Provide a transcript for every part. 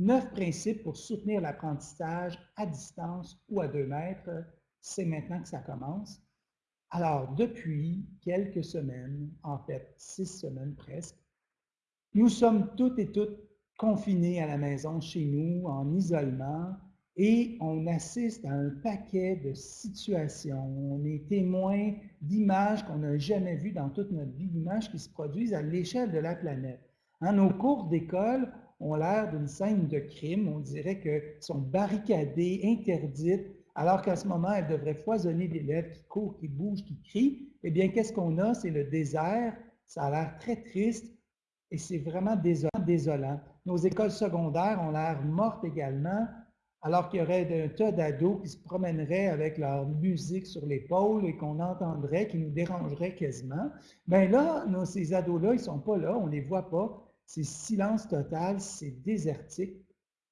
Neuf principes pour soutenir l'apprentissage à distance ou à deux mètres. C'est maintenant que ça commence. Alors, depuis quelques semaines, en fait, six semaines presque, nous sommes toutes et toutes confinés à la maison chez nous, en isolement, et on assiste à un paquet de situations. On est témoin d'images qu'on n'a jamais vues dans toute notre vie, d'images qui se produisent à l'échelle de la planète. Hein, nos cours d'école ont l'air d'une scène de crime. On dirait qu'elles sont barricadées, interdites, alors qu'à ce moment, elles devraient foisonner d'élèves qui courent, qui bougent, qui crient. Eh bien, qu'est-ce qu'on a? C'est le désert. Ça a l'air très triste et c'est vraiment désolant, désolant. Nos écoles secondaires ont l'air mortes également alors qu'il y aurait un tas d'ados qui se promèneraient avec leur musique sur l'épaule et qu'on entendrait, qui nous dérangerait quasiment. Bien là, ces ados-là, ils ne sont pas là, on ne les voit pas. C'est silence total, c'est désertique,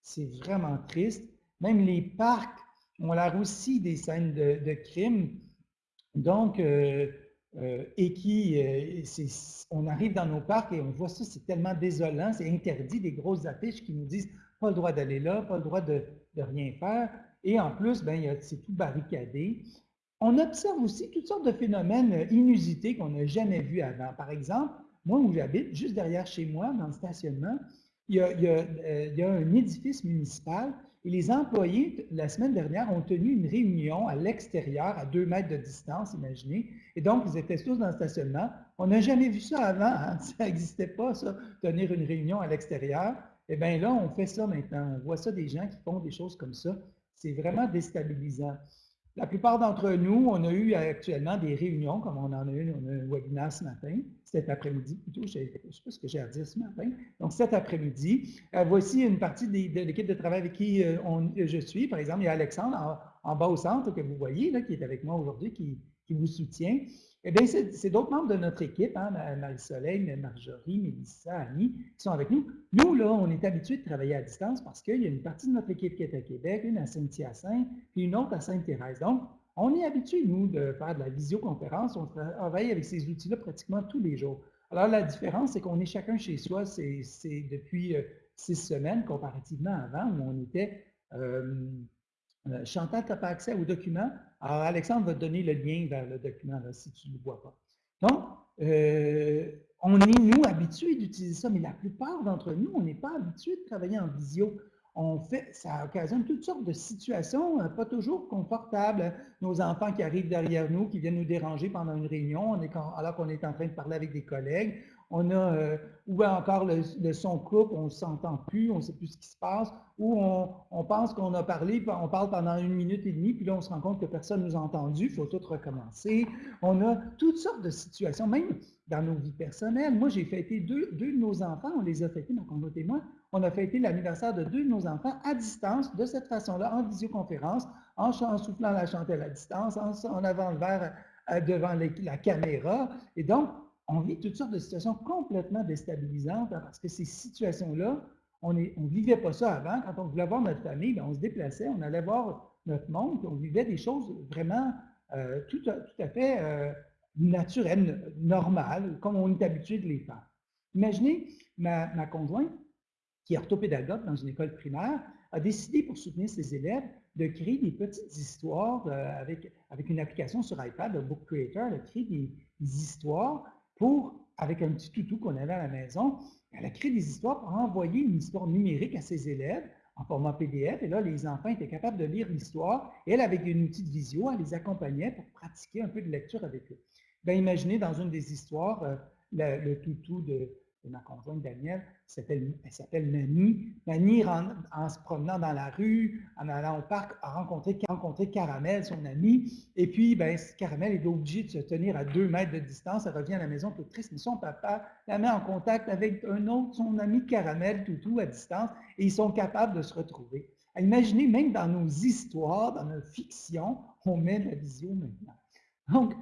c'est vraiment triste. Même les parcs ont l'air aussi des scènes de, de crime. Donc, euh, euh, et qui, euh, on arrive dans nos parcs et on voit ça, c'est tellement désolant, c'est interdit, des grosses affiches qui nous disent pas le droit d'aller là, pas le droit de, rien faire. Et en plus, ben, c'est tout barricadé. On observe aussi toutes sortes de phénomènes inusités qu'on n'a jamais vus avant. Par exemple, moi où j'habite, juste derrière chez moi, dans le stationnement, euh, il y a, un édifice municipal et les employés, la semaine dernière, ont tenu une réunion à l'extérieur, à deux mètres de distance, imaginez. Et donc, ils étaient tous dans le stationnement. On n'a jamais vu ça avant, hein? ça n'existait pas, ça, tenir une réunion à l'extérieur. Eh bien là, on fait ça maintenant. On voit ça des gens qui font des choses comme ça. C'est vraiment déstabilisant. La plupart d'entre nous, on a eu actuellement des réunions, comme on en a eu, on a un webinaire ce matin, cet après-midi plutôt, je ne sais pas ce que j'ai à dire ce matin. Donc cet après-midi, euh, voici une partie de l'équipe de travail avec qui euh, je suis. Par exemple, il y a Alexandre en, bas au centre que vous voyez, là, qui est avec moi aujourd'hui, qui, qui vous soutient. Eh bien, c'est d'autres membres de notre équipe, hein, Marie-Soleil, Marjorie, Mélissa, Annie, qui sont avec nous. Nous, là, on est habitués de travailler à distance parce qu'il y a une partie de notre équipe qui est à Québec, une à Saint-Hyacinthe, puis une autre à Sainte-Thérèse. Donc, on est habitués, nous, de faire de la visioconférence. On travaille avec ces outils-là pratiquement tous les jours. Alors, la différence, c'est qu'on est chacun chez soi. C'est depuis euh, six semaines, comparativement avant, où on était... Euh, euh, Chantal, tu pas accès au document. Alors, Alexandre va te donner le lien vers le document si tu ne le vois pas. Donc, euh, on est, nous, habitués d'utiliser ça, mais la plupart d'entre nous, on n'est pas habitués de travailler en visio. On fait, ça occasionne toutes sortes de situations euh, pas toujours confortables. Nos enfants qui arrivent derrière nous, qui viennent nous déranger pendant une réunion, alors qu'on est en train de parler avec des collègues on a, euh, ou encore le, son coupe, on ne s'entend plus, on ne sait plus ce qui se passe, ou on, pense qu'on a parlé, on parle pendant une minute et demie, puis là on se rend compte que personne ne nous a entendu, il faut tout recommencer. On a toutes sortes de situations, même dans nos vies personnelles. Moi, j'ai fêté deux, de nos enfants, on les a fêtés, ma conjointe et moi, on a fêté l'anniversaire de deux de nos enfants à distance, de cette façon-là, en visioconférence, en, soufflant la chantelle à distance, en, avant le verre euh, devant la caméra. Et donc, on vit toutes sortes de situations complètement déstabilisantes hein, parce que ces situations-là, on ne vivait pas ça avant. Quand on voulait voir notre famille, ben, on se déplaçait, on allait voir notre monde, on vivait des choses vraiment euh, tout, à, tout, à, fait euh, naturelles, normales, comme on est habitué de les faire. Imaginez, ma, ma conjointe, qui est orthopédagogue dans une école primaire, a décidé pour soutenir ses élèves de créer des petites histoires euh, avec, avec une application sur iPad, le Book Creator, elle a créé des, histoires pour, avec un petit toutou qu'on avait à la maison, elle a créé des histoires pour envoyer une histoire numérique à ses élèves en format PDF. Et là, les enfants étaient capables de lire l'histoire. Et elle, avec un outil de visio, elle les accompagnait pour pratiquer un peu de lecture avec eux. Bien, imaginez dans une des histoires, euh, le toutou de, ma conjointe Danielle, elle s'appelle Nani. Nani, en, se promenant dans la rue, en allant au parc, a rencontré, Caramel, son ami. Et puis, ben, Caramel est obligé de se tenir à deux mètres de distance. Elle revient à la maison toute triste, mais son papa la met en contact avec un autre, son ami Caramel, Toutou, à distance, et ils sont capables de se retrouver. Imaginez, même dans nos histoires, dans nos fictions, on met de la vision maintenant. Donc,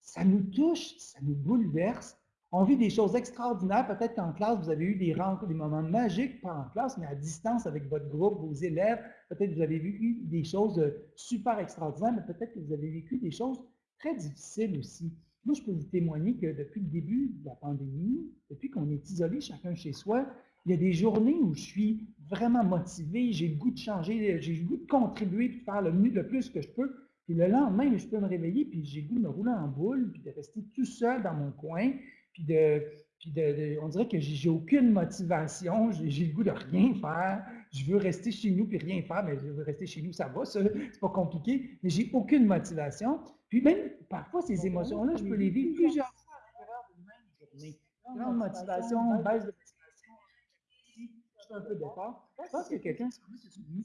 ça nous touche, ça nous bouleverse, on vit des choses extraordinaires. Peut-être qu'en classe, vous avez eu des rencontres, des moments magiques, pas en classe, mais à distance avec votre groupe, vos élèves. Peut-être que vous avez vécu des choses euh, super extraordinaires, mais peut-être que vous avez vécu des choses très difficiles aussi. Moi, je peux vous témoigner que depuis le début de la pandémie, depuis qu'on est isolé chacun chez soi, il y a des journées où je suis vraiment motivé, j'ai le goût de changer, j'ai le goût de contribuer, de faire le, le plus que je peux. Puis le lendemain, je peux me réveiller, puis j'ai le goût de me rouler en boule, puis de rester tout seul dans mon coin, puis de, puis de, on dirait que j'ai aucune motivation, j'ai le goût de rien faire. Je veux rester chez nous puis rien faire, mais je veux rester chez nous, ça va, ça, c'est pas compliqué, mais j'ai aucune motivation. Puis même, parfois, ces émotions-là, je peux les vivre plusieurs fois à l'intérieur d'une même journée. Grande motivation, baisse de motivation, je suis un peu d'effort. Je pense que quelqu'un sur lui, c'est une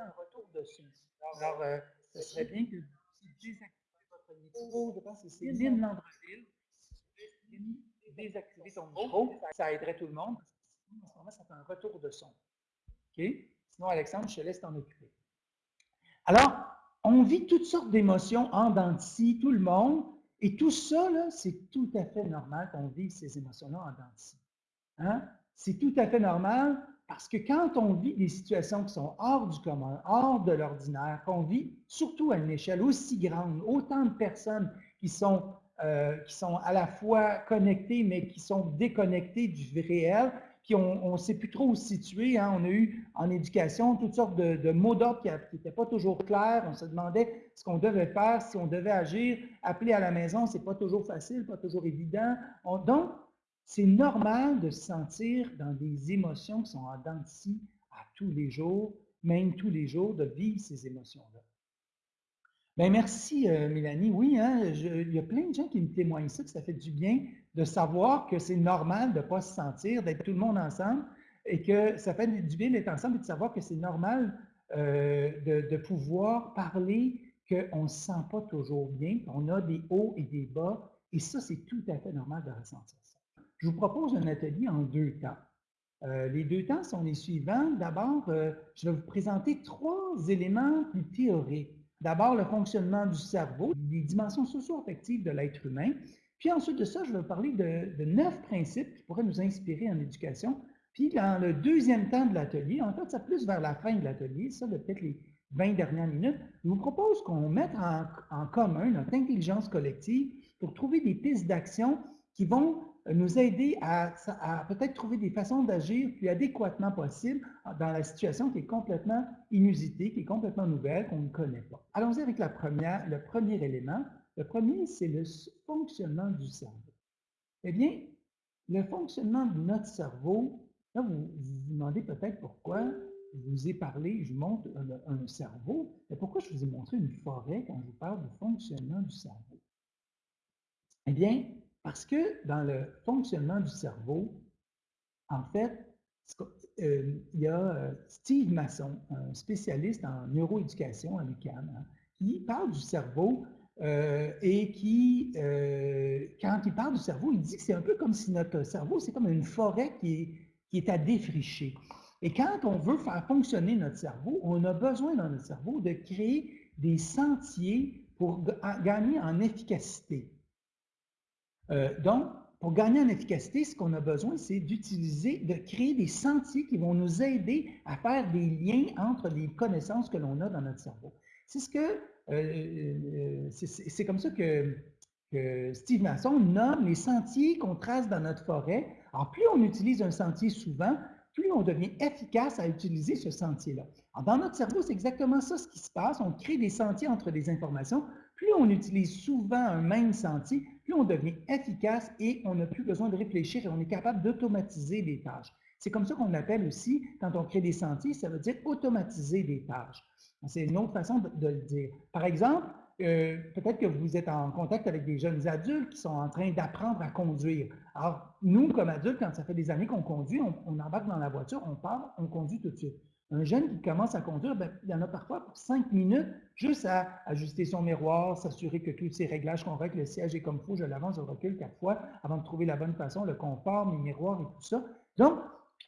un retour dessus. Alors, euh, ce serait bien que vous désactivez votre micro. Je pense que c'est Lynn Landreville désactiver ton micro, ça aiderait tout le monde. En ce moment, ça fait un retour de son. OK? Sinon, Alexandre, je te laisse t'en occuper. Alors, on vit toutes sortes d'émotions en dents tout le monde, et tout ça, c'est tout à fait normal qu'on vive ces émotions-là en dents hein? C'est tout à fait normal parce que quand on vit des situations qui sont hors du commun, hors de l'ordinaire, qu'on vit surtout à une échelle aussi grande, autant de personnes qui sont euh, qui sont à la fois connectés, mais qui sont déconnectés du réel, puis on ne sait plus trop où se situer. Hein. On a eu en éducation toutes sortes de, mots d'ordre qui n'étaient pas toujours clairs. On se demandait ce qu'on devait faire, si on devait agir. Appeler à la maison, ce n'est pas toujours facile, pas toujours évident. donc, c'est normal de se sentir dans des émotions qui sont en dents de à tous les jours, même tous les jours, de vivre ces émotions-là. Bien, merci, euh, Mélanie. Oui, hein, il y a plein de gens qui me témoignent ça, que ça fait du bien de savoir que c'est normal de ne pas se sentir, d'être tout le monde ensemble et que ça fait du bien d'être ensemble et de savoir que c'est normal euh, de, pouvoir parler qu'on ne se sent pas toujours bien, qu'on a des hauts et des bas. Et ça, c'est tout à fait normal de ressentir ça. Je vous propose un atelier en deux temps. Euh, les deux temps sont les suivants. D'abord, je vais vous présenter trois éléments plus théoriques D'abord, le fonctionnement du cerveau, les dimensions socio-affectives de l'être humain. Puis ensuite de ça, je vais parler de, neuf principes qui pourraient nous inspirer en éducation. Puis dans le deuxième temps de l'atelier, en fait, ça plus vers la fin de l'atelier, ça peut-être les 20 dernières minutes, je vous propose qu'on mette en commun notre intelligence collective pour trouver des pistes d'action qui vont nous aider à, peut-être trouver des façons d'agir plus adéquatement possible dans la situation qui est complètement inusitée, qui est complètement nouvelle, qu'on ne connaît pas. Allons-y avec le premier élément. Le premier, c'est le fonctionnement du cerveau. Eh bien, le fonctionnement de notre cerveau, là, vous vous, demandez peut-être pourquoi je vous ai parlé, je montre un, un cerveau, mais pourquoi je vous ai montré une forêt quand je vous parle du fonctionnement du cerveau? Eh bien, parce que dans le fonctionnement du cerveau, en fait, euh, il y a euh, Steve Masson, un spécialiste en neuroéducation à hein, qui parle du cerveau euh, et qui, quand il parle du cerveau, il dit que c'est un peu comme si notre cerveau, c'est comme une forêt qui est, qui est à défricher. Et quand on veut faire fonctionner notre cerveau, on a besoin dans notre cerveau de créer des sentiers pour gagner en efficacité. Euh, donc, pour gagner en efficacité, ce qu'on a besoin, c'est d'utiliser, de créer des sentiers qui vont nous aider à faire des liens entre les connaissances que l'on a dans notre cerveau. C'est ce que, euh, euh, c'est comme ça que, Steve Masson nomme les sentiers qu'on trace dans notre forêt. Alors, plus on utilise un sentier souvent, plus on devient efficace à utiliser ce sentier-là. Dans notre cerveau, c'est exactement ça ce qui se passe. On crée des sentiers entre des informations. Plus on utilise souvent un même sentier, on devient efficace et on n'a plus besoin de réfléchir et on est capable d'automatiser des tâches. C'est comme ça qu'on l'appelle aussi, quand on crée des sentiers, ça veut dire automatiser des tâches. C'est une autre façon de, le dire. Par exemple, euh, peut-être que vous êtes en contact avec des jeunes adultes qui sont en train d'apprendre à conduire. Alors, nous, comme adultes, quand ça fait des années qu'on conduit, on, on, embarque dans la voiture, on part, on conduit tout de suite. Un jeune qui commence à conduire, ben, il y en a parfois pour cinq minutes, juste à ajuster son miroir, s'assurer que tous ces réglages règle, le siège est comme il faut, je l'avance, je recule quatre fois avant de trouver la bonne façon, le confort, mes miroirs et tout ça. Donc,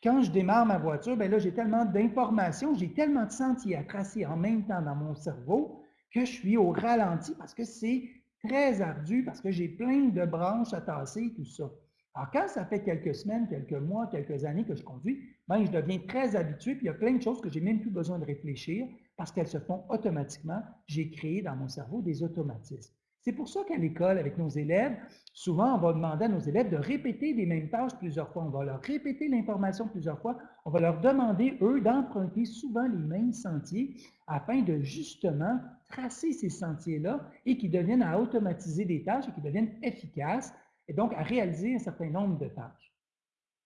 quand je démarre ma voiture, ben là, j'ai tellement d'informations, j'ai tellement de sentiers à tracer en même temps dans mon cerveau que je suis au ralenti parce que c'est très ardu, parce que j'ai plein de branches à tasser, tout ça. Alors, quand ça fait quelques semaines, quelques mois, quelques années que je conduis, ben, je deviens très habitué, puis il y a plein de choses que j'ai même plus besoin de réfléchir parce qu'elles se font automatiquement. J'ai créé dans mon cerveau des automatismes. C'est pour ça qu'à l'école, avec nos élèves, souvent, on va demander à nos élèves de répéter les mêmes tâches plusieurs fois. On va leur répéter l'information plusieurs fois. On va leur demander, eux, d'emprunter souvent les mêmes sentiers afin de justement tracer ces sentiers-là et qu'ils deviennent à automatiser des tâches et qu'ils deviennent efficaces et donc à réaliser un certain nombre de tâches.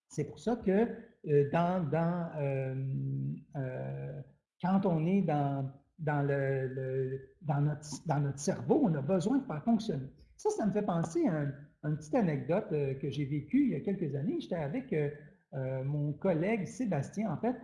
C'est pour ça que euh, dans, euh, euh, quand on est dans notre, cerveau, on a besoin de faire fonctionner. Ça, ça me fait penser à, une petite anecdote que j'ai vécue il y a quelques années. J'étais avec mon collègue Sébastien. En fait,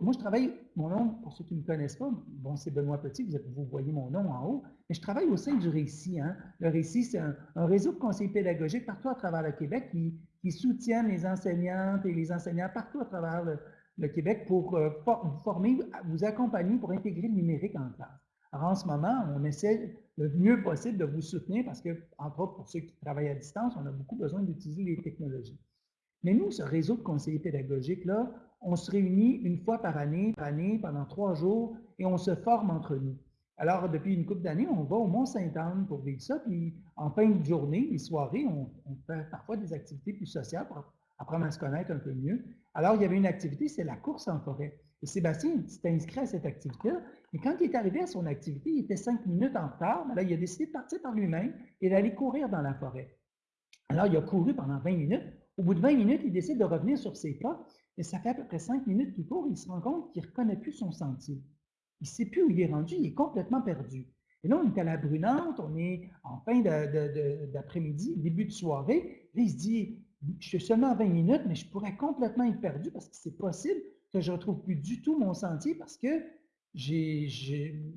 moi, je travaille, mon nom, pour ceux qui ne me connaissent pas, bon, c'est Benoît Petit, vous, voyez mon nom en haut, mais je travaille au sein du Récit. Hein. Le Récit, c'est un, réseau de conseillers pédagogiques partout à travers le Québec qui, qui soutiennent les enseignantes et les enseignants partout à travers le, le Québec pour euh, vous former, vous accompagner pour intégrer le numérique en classe. Alors, en ce moment, on essaie le mieux possible de vous soutenir parce que, entre autres, pour ceux qui travaillent à distance, on a beaucoup besoin d'utiliser les technologies. Mais nous, ce réseau de conseillers pédagogiques-là, on se réunit une fois par année, par année, pendant trois jours, et on se forme entre nous. Alors, depuis une couple d'années, on va au Mont-Saint-Anne pour vivre ça, puis en fin de journée, les soirées, on, fait parfois des activités plus sociales pour apprendre à se connaître un peu mieux. Alors, il y avait une activité, c'est la course en forêt. Et Sébastien s'est inscrit à cette activité-là. Et quand il est arrivé à son activité, il était cinq minutes en retard. Mais là, il a décidé de partir par lui-même et d'aller courir dans la forêt. Alors, il a couru pendant 20 minutes. Au bout de 20 minutes, il décide de revenir sur ses pas. Et ça fait à peu près cinq minutes qu'il court. il se rend compte qu'il ne reconnaît plus son sentier. Il ne sait plus où il est rendu. Il est complètement perdu. Et là, on est à la brunante. On est en fin d'après-midi, début de soirée. Là, il se dit, je suis seulement à 20 minutes, mais je pourrais complètement être perdu parce que c'est possible que je ne retrouve plus du tout mon sentier parce que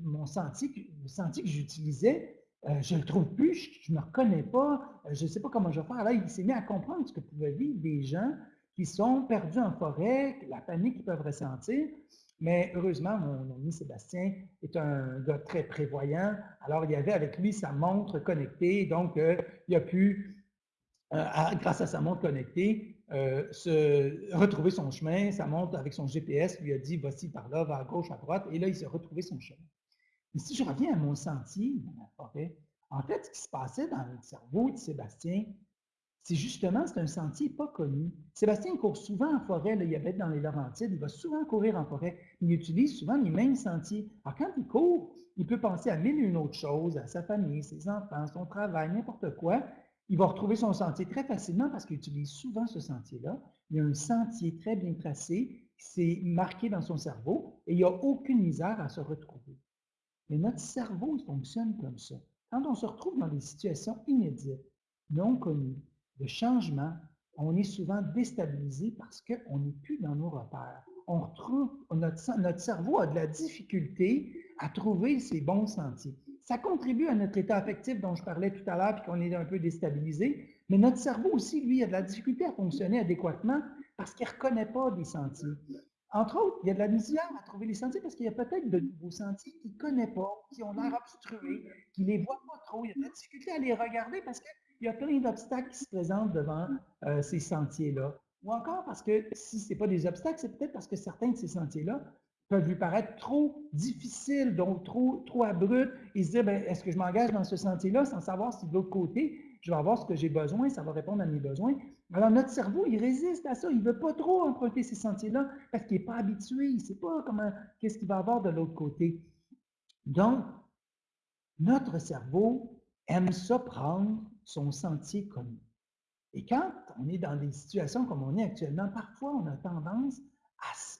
mon sentier, le sentier que j'utilisais, euh, je ne le trouve plus, je ne me reconnais pas, euh, je ne sais pas comment je vais faire. Là, il s'est mis à comprendre ce que pouvaient vivre des gens qui sont perdus en forêt, la panique qu'ils peuvent ressentir. Mais heureusement, mon ami Sébastien est un gars très prévoyant. Alors, il y avait avec lui sa montre connectée, donc euh, il a pu euh, grâce à sa montre connectée, euh, se retrouver son chemin. Sa montre, avec son GPS, lui a dit voici par là, va à gauche, à droite, et là, il s'est retrouvé son chemin. Mais si je reviens à mon sentier dans la forêt, en fait, ce qui se passait dans le cerveau de Sébastien, c'est justement, c'est un sentier pas connu. Sébastien court souvent en forêt, là, il habite dans les Laurentides, il va souvent courir en forêt, il utilise souvent les mêmes sentiers. Alors, quand il court, il peut penser à mille et une autres choses, à sa famille, ses enfants, son travail, n'importe quoi, il va retrouver son sentier très facilement parce qu'il utilise souvent ce sentier-là. Il y a un sentier très bien tracé, c'est marqué dans son cerveau et il n'y a aucune misère à se retrouver. Mais notre cerveau fonctionne comme ça. Quand on se retrouve dans des situations inédites, non connues, de changement, on est souvent déstabilisé parce qu'on n'est plus dans nos repères. On retrouve, notre, notre cerveau a de la difficulté à trouver ses bons sentiers. Ça contribue à notre état affectif dont je parlais tout à l'heure, puis qu'on est un peu déstabilisé. Mais notre cerveau aussi, lui, a de la difficulté à fonctionner adéquatement parce qu'il ne reconnaît pas des sentiers. Entre autres, il y a de la misère à trouver les sentiers parce qu'il y a peut-être de nouveaux sentiers qu'il ne connaît pas, qui ont l'air obstrués, qu'il ne les voit pas trop. Il y a de la difficulté à les regarder parce qu'il y a plein d'obstacles qui se présentent devant euh, ces sentiers-là. Ou encore parce que si ce n'est pas des obstacles, c'est peut-être parce que certains de ces sentiers-là peuvent lui paraître trop difficiles, donc trop, trop abrupts. Il se dit, ben, est-ce que je m'engage dans ce sentier-là sans savoir si de l'autre côté, je vais avoir ce que j'ai besoin, ça va répondre à mes besoins? Alors, notre cerveau, il résiste à ça. Il ne veut pas trop emprunter ces sentiers-là parce qu'il n'est pas habitué. Il ne sait pas comment, qu'est-ce qu'il va avoir de l'autre côté. Donc, notre cerveau aime ça prendre son sentier connu. Et quand on est dans des situations comme on est actuellement, parfois on a tendance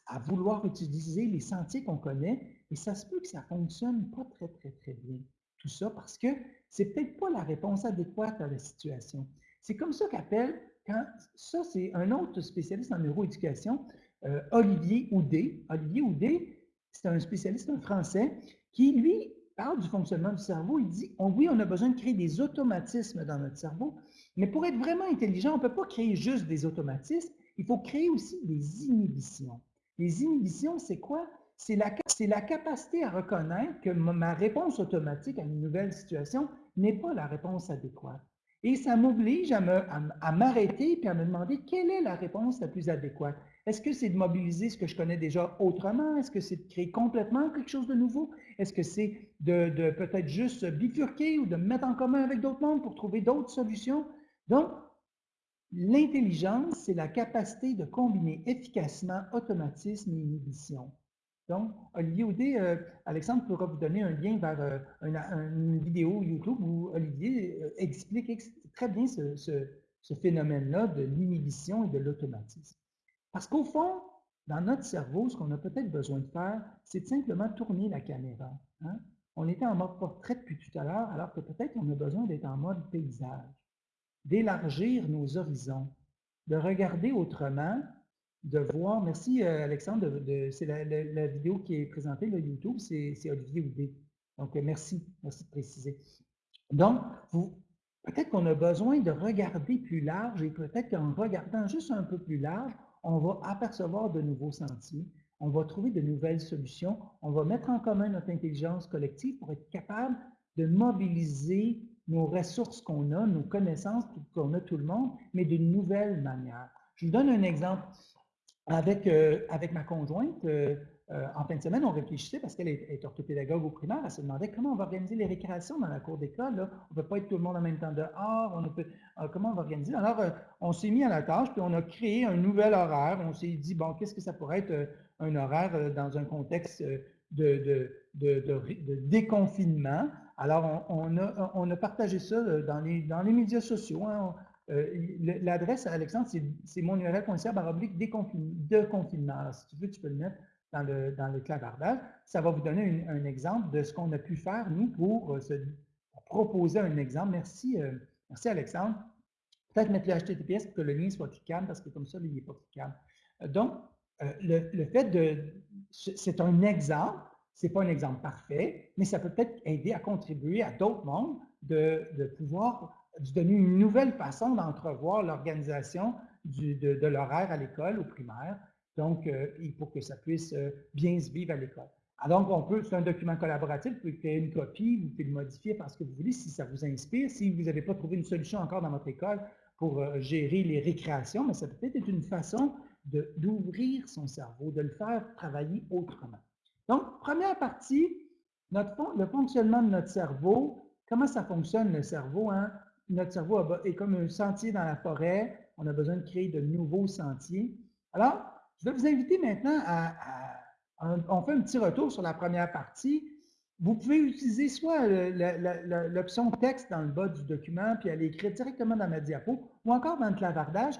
à, vouloir utiliser les sentiers qu'on connaît, et ça se peut que ça ne fonctionne pas très, très, très bien. Tout ça parce que c'est peut-être pas la réponse adéquate à la situation. C'est comme ça qu'appelle, quand ça c'est un autre spécialiste en neuroéducation, euh, Olivier Houdet. Olivier Houdet, c'est un spécialiste, un français, qui lui parle du fonctionnement du cerveau. Il dit, oui, on a besoin de créer des automatismes dans notre cerveau, mais pour être vraiment intelligent, on ne peut pas créer juste des automatismes, il faut créer aussi des inhibitions. Les inhibitions, c'est quoi? C'est la, la, capacité à reconnaître que ma réponse automatique à une nouvelle situation n'est pas la réponse adéquate. Et ça m'oblige à m'arrêter et à me demander quelle est la réponse la plus adéquate. Est-ce que c'est de mobiliser ce que je connais déjà autrement? Est-ce que c'est de créer complètement quelque chose de nouveau? Est-ce que c'est de, peut-être juste bifurquer ou de mettre en commun avec d'autres mondes pour trouver d'autres solutions? Donc, l'intelligence, c'est la capacité de combiner efficacement automatisme et inhibition. Donc, Olivier Audet, euh, Alexandre pourra vous donner un lien vers euh, une, vidéo YouTube où Olivier euh, explique très bien ce, phénomène-là de l'inhibition et de l'automatisme. Parce qu'au fond, dans notre cerveau, ce qu'on a peut-être besoin de faire, c'est simplement tourner la caméra. Hein. On était en mode portrait depuis tout à l'heure, alors que peut-être on a besoin d'être en mode paysage, d'élargir nos horizons, de regarder autrement de voir. Merci, euh, Alexandre. De, c'est la, vidéo qui est présentée, le YouTube, c'est Olivier Houdet. Donc, euh, merci. Merci de préciser. Donc, peut-être qu'on a besoin de regarder plus large et peut-être qu'en regardant juste un peu plus large, on va apercevoir de nouveaux sentiers, on va trouver de nouvelles solutions, on va mettre en commun notre intelligence collective pour être capable de mobiliser nos ressources qu'on a, nos connaissances qu'on a tout le monde, mais d'une nouvelle manière. Je vous donne un exemple. Avec, euh, avec ma conjointe, euh, euh, en fin de semaine, on réfléchissait parce qu'elle est, orthopédagogue au primaire. Elle se demandait comment on va organiser les récréations dans la cour d'école. On ne peut pas être tout le monde en même temps dehors. On peut, comment on va organiser? Alors, on s'est mis à la tâche, puis on a créé un nouvel horaire. On s'est dit, bon, qu'est-ce que ça pourrait être un horaire dans un contexte de, de, déconfinement? Alors, on, a, on, a, partagé ça dans les, dans les médias sociaux. Hein. Euh, l'adresse, Alexandre, c'est mon URL.ca baroblique de confinement. Si tu veux, tu peux le mettre dans le, dans clavardage. Ça va vous donner un exemple de ce qu'on a pu faire, nous, pour, euh, se, proposer un exemple. Merci, euh, merci Alexandre. Peut-être mettre le HTTPS pour que le lien soit cliquable, parce que comme ça, il n'est pas cliquable. Donc, le, le, fait de... C'est un exemple, ce n'est pas un exemple parfait, mais ça peut peut-être aider à contribuer à d'autres mondes de, de pouvoir de donner une nouvelle façon d'entrevoir l'organisation de, l'horaire à l'école, au primaire, donc euh, pour que ça puisse euh, bien se vivre à l'école. Alors, on peut, c'est un document collaboratif, vous pouvez créer une copie, vous pouvez le modifier parce que vous voulez, si ça vous inspire. Si vous n'avez pas trouvé une solution encore dans votre école pour euh, gérer les récréations, mais ça peut être une façon d'ouvrir son cerveau, de le faire travailler autrement. Donc, première partie, notre, le fonctionnement de notre cerveau, comment ça fonctionne le cerveau? Hein? notre cerveau est comme un sentier dans la forêt. On a besoin de créer de nouveaux sentiers. Alors, je vais vous inviter maintenant à, on fait un petit retour sur la première partie. Vous pouvez utiliser soit l'option texte dans le bas du document, puis aller écrire directement dans ma diapo, ou encore dans le clavardage.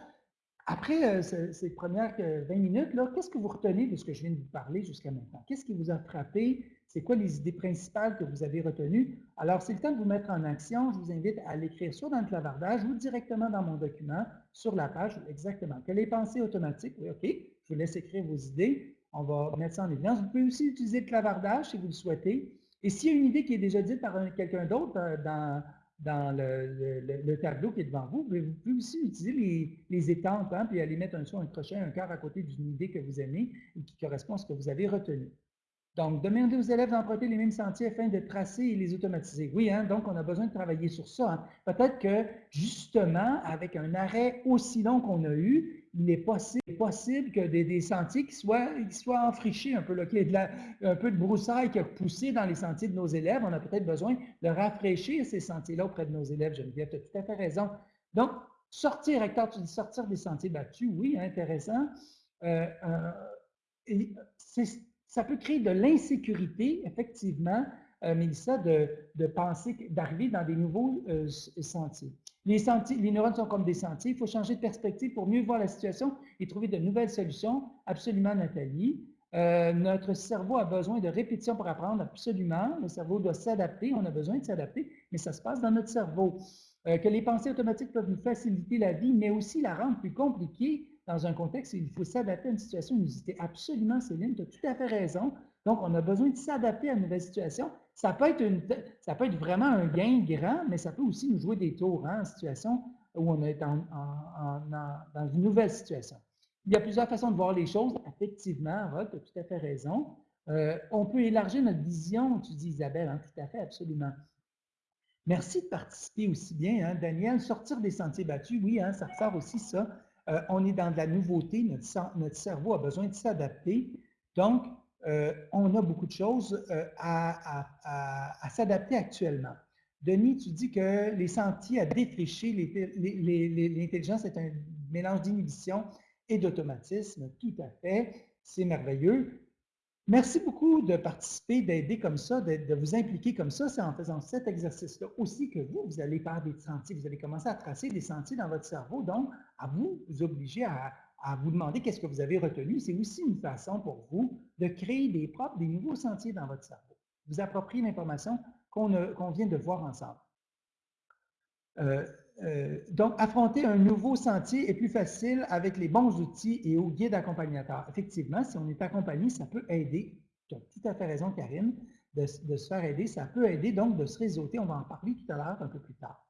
Après euh, ces premières 20 euh, minutes, qu'est-ce que vous retenez de ce que je viens de vous parler jusqu'à maintenant? Qu'est-ce qui vous a frappé? C'est quoi les idées principales que vous avez retenues? Alors, c'est le temps de vous mettre en action. Je vous invite à l'écrire soit dans le clavardage ou directement dans mon document, sur la page, exactement. Que les pensées automatiques, oui, OK, je vous laisse écrire vos idées. On va mettre ça en évidence. Vous pouvez aussi utiliser le clavardage si vous le souhaitez. Et s'il y a une idée qui est déjà dite par quelqu'un d'autre euh, dans dans le, tableau qui est devant vous. Vous pouvez aussi utiliser les, étampes, hein, puis aller mettre un son, un crochet, un cœur à côté d'une idée que vous aimez et qui correspond à ce que vous avez retenu. Donc, demandez aux élèves d'emprunter les mêmes sentiers afin de tracer et les automatiser. Oui, hein, donc on a besoin de travailler sur ça. Hein. Peut-être que, justement, avec un arrêt aussi long qu'on a eu, il est possible, possible que des, sentiers qui soient, qui enfrichés un peu, de un peu de broussaille qui a poussé dans les sentiers de nos élèves. On a peut-être besoin de rafraîchir ces sentiers-là auprès de nos élèves. Geneviève, tu as tout à fait raison. Donc, sortir, Hector, tu dis sortir des sentiers battus, oui, intéressant. Euh, euh, c'est ça peut créer de l'insécurité, effectivement, euh, Mélissa, de, penser, d'arriver dans des nouveaux euh, sentiers. Les, sentiers. les neurones sont comme des sentiers. Il faut changer de perspective pour mieux voir la situation et trouver de nouvelles solutions. Absolument, Nathalie. Euh, notre cerveau a besoin de répétition pour apprendre, absolument. Le cerveau doit s'adapter, on a besoin de s'adapter, mais ça se passe dans notre cerveau. que les pensées automatiques peuvent nous faciliter la vie, mais aussi la rendre plus compliquée dans un contexte il faut s'adapter à une situation inusitée. Absolument, Céline, tu as tout à fait raison. Donc, on a besoin de s'adapter à une nouvelle situation. Ça peut, être une, ça peut être vraiment un gain grand, mais ça peut aussi nous jouer des tours hein, en situation où on est dans une nouvelle situation. Il y a plusieurs façons de voir les choses. Effectivement, tu as tout à fait raison. Euh, on peut élargir notre vision, tu dis Isabelle, hein, tout à fait, absolument. Merci de participer aussi bien, hein, Daniel. Sortir des sentiers battus, oui, hein, ça ressort aussi ça. Euh, on est dans de la nouveauté, notre, cerveau a besoin de s'adapter. Donc, euh, on a beaucoup de choses euh, à, s'adapter actuellement. Denis, tu dis que les sentiers à défricher, l'intelligence est un mélange d'inhibition et d'automatisme. Tout à fait, c'est merveilleux. Merci beaucoup de participer, d'aider comme ça, de, vous impliquer comme ça. C'est en faisant cet exercice-là aussi que vous, vous allez faire des sentiers. Vous allez commencer à tracer des sentiers dans votre cerveau. Donc, à vous, vous obliger à, vous demander qu'est-ce que vous avez retenu. C'est aussi une façon pour vous de créer des propres, des nouveaux sentiers dans votre cerveau. Vous appropriez l'information qu'on vient de voir ensemble. Euh, euh, donc, affronter un nouveau sentier est plus facile avec les bons outils et au guide accompagnateur. Effectivement, si on est accompagné, ça peut aider. Tu as tout à fait raison, Karine, de, se faire aider. Ça peut aider donc de se réseauter. On va en parler tout à l'heure, un peu plus tard.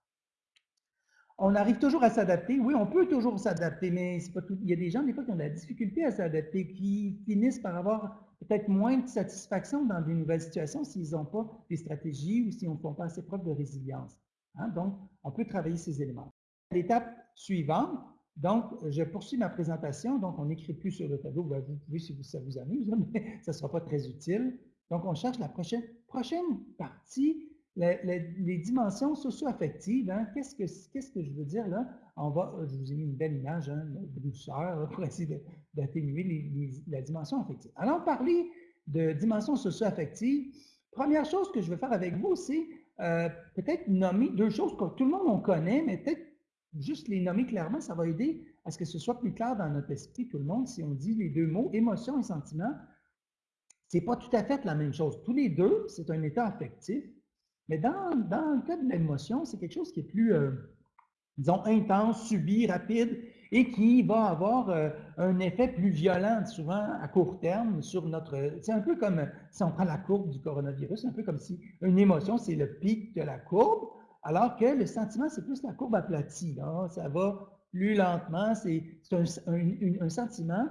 On arrive toujours à s'adapter. Oui, on peut toujours s'adapter, mais pas tout. il y a des gens, des fois, qui ont de la difficulté à s'adapter, qui finissent par avoir peut-être moins de satisfaction dans des nouvelles situations s'ils n'ont pas des stratégies ou s'ils ne font pas assez preuve de résilience. Hein. Donc, on peut travailler ces éléments. L'étape suivante, donc, je poursuis ma présentation. Donc, on n'écrit plus sur le tableau. Vous pouvez si ça vous amuse, mais ça ne sera pas très utile. Donc, on cherche la prochaine, prochaine partie, les, dimensions socio-affectives. Hein. Qu'est-ce que, je veux dire là? On va, je vous ai mis une belle image hein, douceur pour essayer d'atténuer la dimension affective. Allons parler de dimension socio-affective. Première chose que je veux faire avec vous, c'est euh, peut-être nommer deux choses que tout le monde on connaît, mais peut-être juste les nommer clairement, ça va aider à ce que ce soit plus clair dans notre esprit, tout le monde, si on dit les deux mots, émotion et sentiment, c'est pas tout à fait la même chose. Tous les deux, c'est un état affectif, mais dans, dans le cas de l'émotion, c'est quelque chose qui est plus, euh, disons, intense, subi, rapide, et qui va avoir euh, un effet plus violent, souvent à court terme, sur notre... C'est un peu comme si on prend la courbe du coronavirus, c'est un peu comme si une émotion, c'est le pic de la courbe, alors que le sentiment, c'est plus la courbe aplatie. Ça va plus lentement, c'est un, sentiment,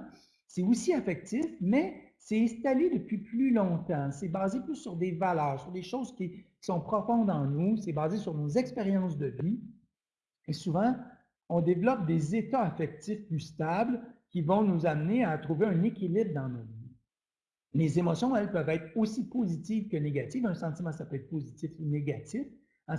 c'est aussi affectif, mais c'est installé depuis plus longtemps. C'est basé plus sur des valeurs, sur des choses qui, qui sont profondes en nous, c'est basé sur nos expériences de vie. Et souvent, on développe des états affectifs plus stables qui vont nous amener à trouver un équilibre dans nos vies. Les émotions, elles, peuvent être aussi positives que négatives. Un sentiment, ça peut être positif ou négatif. Hein,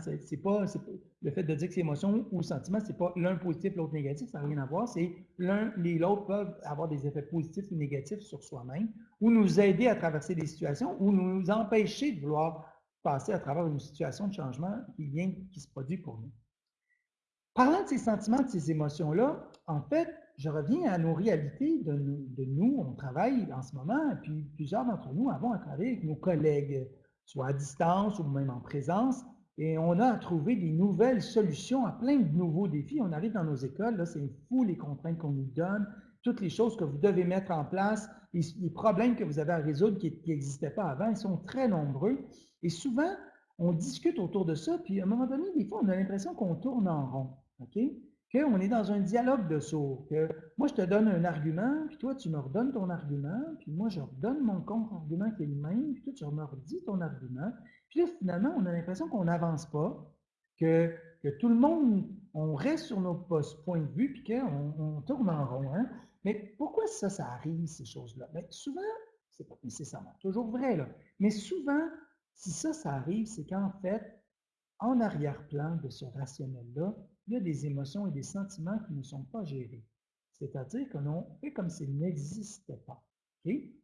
le fait de dire que c'est émotion ou sentiment, c'est pas l'un positif, l'autre négatif, ça n'a rien à voir. C'est l'un et l'autre peuvent avoir des effets positifs ou négatifs sur soi-même, ou nous aider à traverser des situations, ou nous empêcher de vouloir passer à travers une situation de changement qui vient, qui se produit pour nous. Parlant de ces sentiments, de ces émotions-là, en fait, je reviens à nos réalités de nous, On travaille en ce moment, et puis plusieurs d'entre nous avons à travailler avec nos collègues, soit à distance ou même en présence, et on a à trouver des nouvelles solutions à plein de nouveaux défis. On arrive dans nos écoles, là, c'est fou les contraintes qu'on nous donne, toutes les choses que vous devez mettre en place, les, problèmes que vous avez à résoudre qui n'existaient pas avant, ils sont très nombreux. Et souvent, on discute autour de ça, puis à un moment donné, des fois, on a l'impression qu'on tourne en rond. OK? Qu'on est dans un dialogue de sourds, que moi je te donne un argument, puis toi tu me redonnes ton argument, puis moi je redonne mon contre-argument qui est le même, puis toi tu me redis ton argument. Puis là, finalement, on a l'impression qu'on n'avance pas, que, tout le monde, on reste sur nos points de vue, puis qu'on on tourne en rond. Hein? Mais pourquoi ça, ça arrive, ces choses-là? Bien, souvent, c'est pas nécessairement toujours vrai, mais souvent, si ça, ça arrive, c'est qu'en fait, en arrière-plan de ce rationnel-là, il y a des émotions et des sentiments qui ne sont pas gérés. C'est-à-dire que l'on fait comme s'ils n'existaient pas.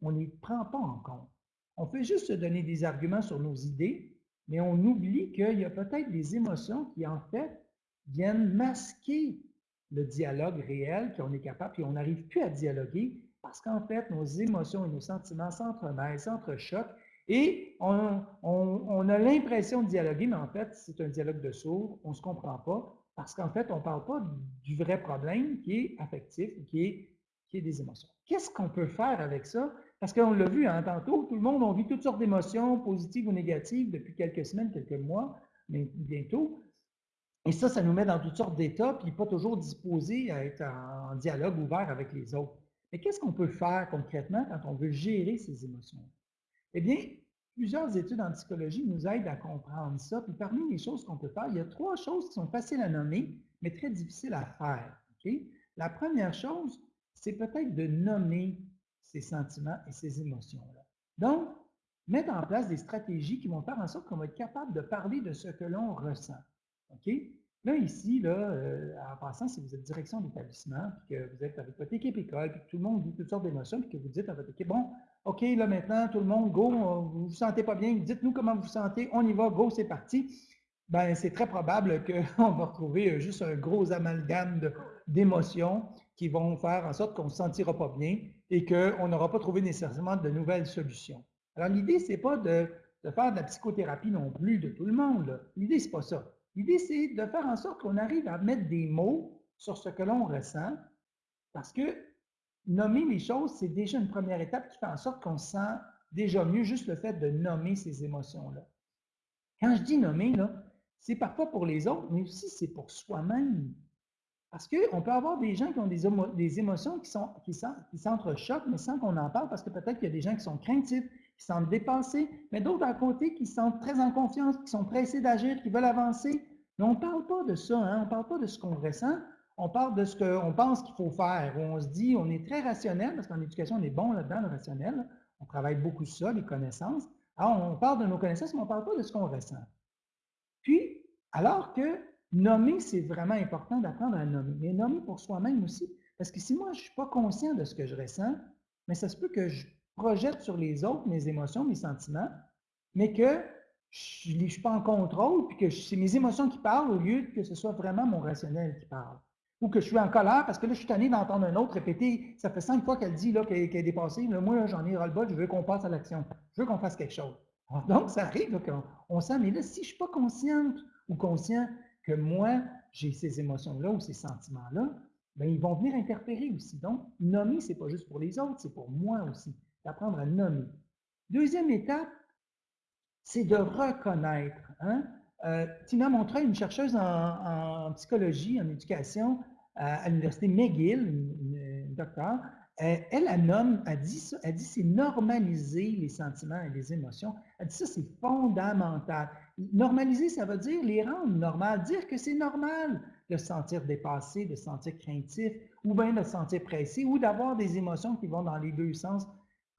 On ne les prend pas en compte. On fait juste se donner des arguments sur nos idées, mais on oublie qu'il y a peut-être des émotions qui, en fait, viennent masquer le dialogue réel qu'on est capable, puis on n'arrive plus à dialoguer parce qu'en fait, nos émotions et nos sentiments s'entremêlent, s'entrechoquent, et on, on a l'impression de dialoguer, mais en fait, c'est un dialogue de sourds, on ne se comprend pas, parce qu'en fait, on ne parle pas du vrai problème qui est affectif, qui est, qui est des émotions. Qu'est-ce qu'on peut faire avec ça? Parce qu'on l'a vu hein, tantôt, tout le monde a vit toutes sortes d'émotions, positives ou négatives, depuis quelques semaines, quelques mois, mais bientôt. Et ça, ça nous met dans toutes sortes d'états, puis pas toujours disposés à être en, dialogue ouvert avec les autres. Mais qu'est-ce qu'on peut faire concrètement quand on veut gérer ces émotions? Eh bien, Plusieurs études en psychologie nous aident à comprendre ça. Puis parmi les choses qu'on peut faire, il y a trois choses qui sont faciles à nommer, mais très difficiles à faire. La première chose, c'est peut-être de nommer ces sentiments et ces émotions-là. Donc, mettre en place des stratégies qui vont faire en sorte qu'on va être capable de parler de ce que l'on ressent. Là, ici, là, euh, en passant, si vous êtes direction d'établissement, puis que vous êtes avec votre équipe école, puis que tout le monde vit toutes sortes d'émotions, puis que vous dites à votre équipe, bon, OK, là maintenant, tout le monde, go, vous ne vous sentez pas bien, dites-nous comment vous vous sentez, on y va, go, c'est parti. Ben, c'est très probable qu'on va retrouver euh, juste un gros amalgame d'émotions qui vont faire en sorte qu'on ne se sentira pas bien et qu'on n'aura pas trouvé nécessairement de nouvelles solutions. Alors, l'idée, ce n'est pas de, de, faire de la psychothérapie non plus de tout le monde. L'idée, ce n'est pas ça. L'idée, c'est de faire en sorte qu'on arrive à mettre des mots sur ce que l'on ressent, parce que nommer les choses, c'est déjà une première étape qui fait en sorte qu'on sent déjà mieux juste le fait de nommer ces émotions-là. Quand je dis nommer, c'est parfois pour les autres, mais aussi c'est pour soi-même. Parce qu'on peut avoir des gens qui ont des, émotions qui, sont, qui, qui s'entrechoquent, mais sans qu'on en parle, parce que peut-être qu'il y a des gens qui sont craintifs, qui sont dépassés, mais d'autres à côté qui sont très en confiance, qui sont pressés d'agir, qui veulent avancer. Mais on ne parle pas de ça, hein? on ne parle pas de ce qu'on ressent, on parle de ce qu'on pense qu'il faut faire, on se dit, on est très rationnel, parce qu'en éducation, on est bon là-dedans, le rationnel, on travaille beaucoup ça, les connaissances. Alors, on parle de nos connaissances, mais on ne parle pas de ce qu'on ressent. Puis, alors que nommer, c'est vraiment important d'apprendre à nommer, mais nommer pour soi-même aussi. Parce que si moi, je ne suis pas conscient de ce que je ressens, mais ça se peut que je projette sur les autres mes émotions, mes sentiments, mais que je ne suis pas en contrôle, puis que c'est mes émotions qui parlent au lieu que ce soit vraiment mon rationnel qui parle. Ou que je suis en colère parce que là, je suis tanné d'entendre un autre répéter. Ça fait cinq fois qu'elle dit qu'elle est dépassée. moi, j'en ai ras-le-bas, je veux qu'on passe à l'action. Je veux qu'on fasse quelque chose. donc, ça arrive qu'on sent, mais là, si je ne suis pas consciente ou conscient que moi, j'ai ces émotions-là ou ces sentiments-là, ben, ils vont venir interférer aussi. Donc, nommer, ce n'est pas juste pour les autres, c'est pour moi aussi d'apprendre à nommer. Deuxième étape, c'est de reconnaître. Hein? Euh, Tina Montreuil, une chercheuse en, psychologie, en éducation à, l'université McGill, une, docteur, euh, elle, elle, nomme, elle dit elle dit c'est normaliser les sentiments et les émotions. Elle dit ça, c'est fondamental. Normaliser, ça veut dire les rendre normales, dire que c'est normal de se sentir dépassé, de se sentir craintif, ou bien de se sentir pressé, ou d'avoir des émotions qui vont dans les deux sens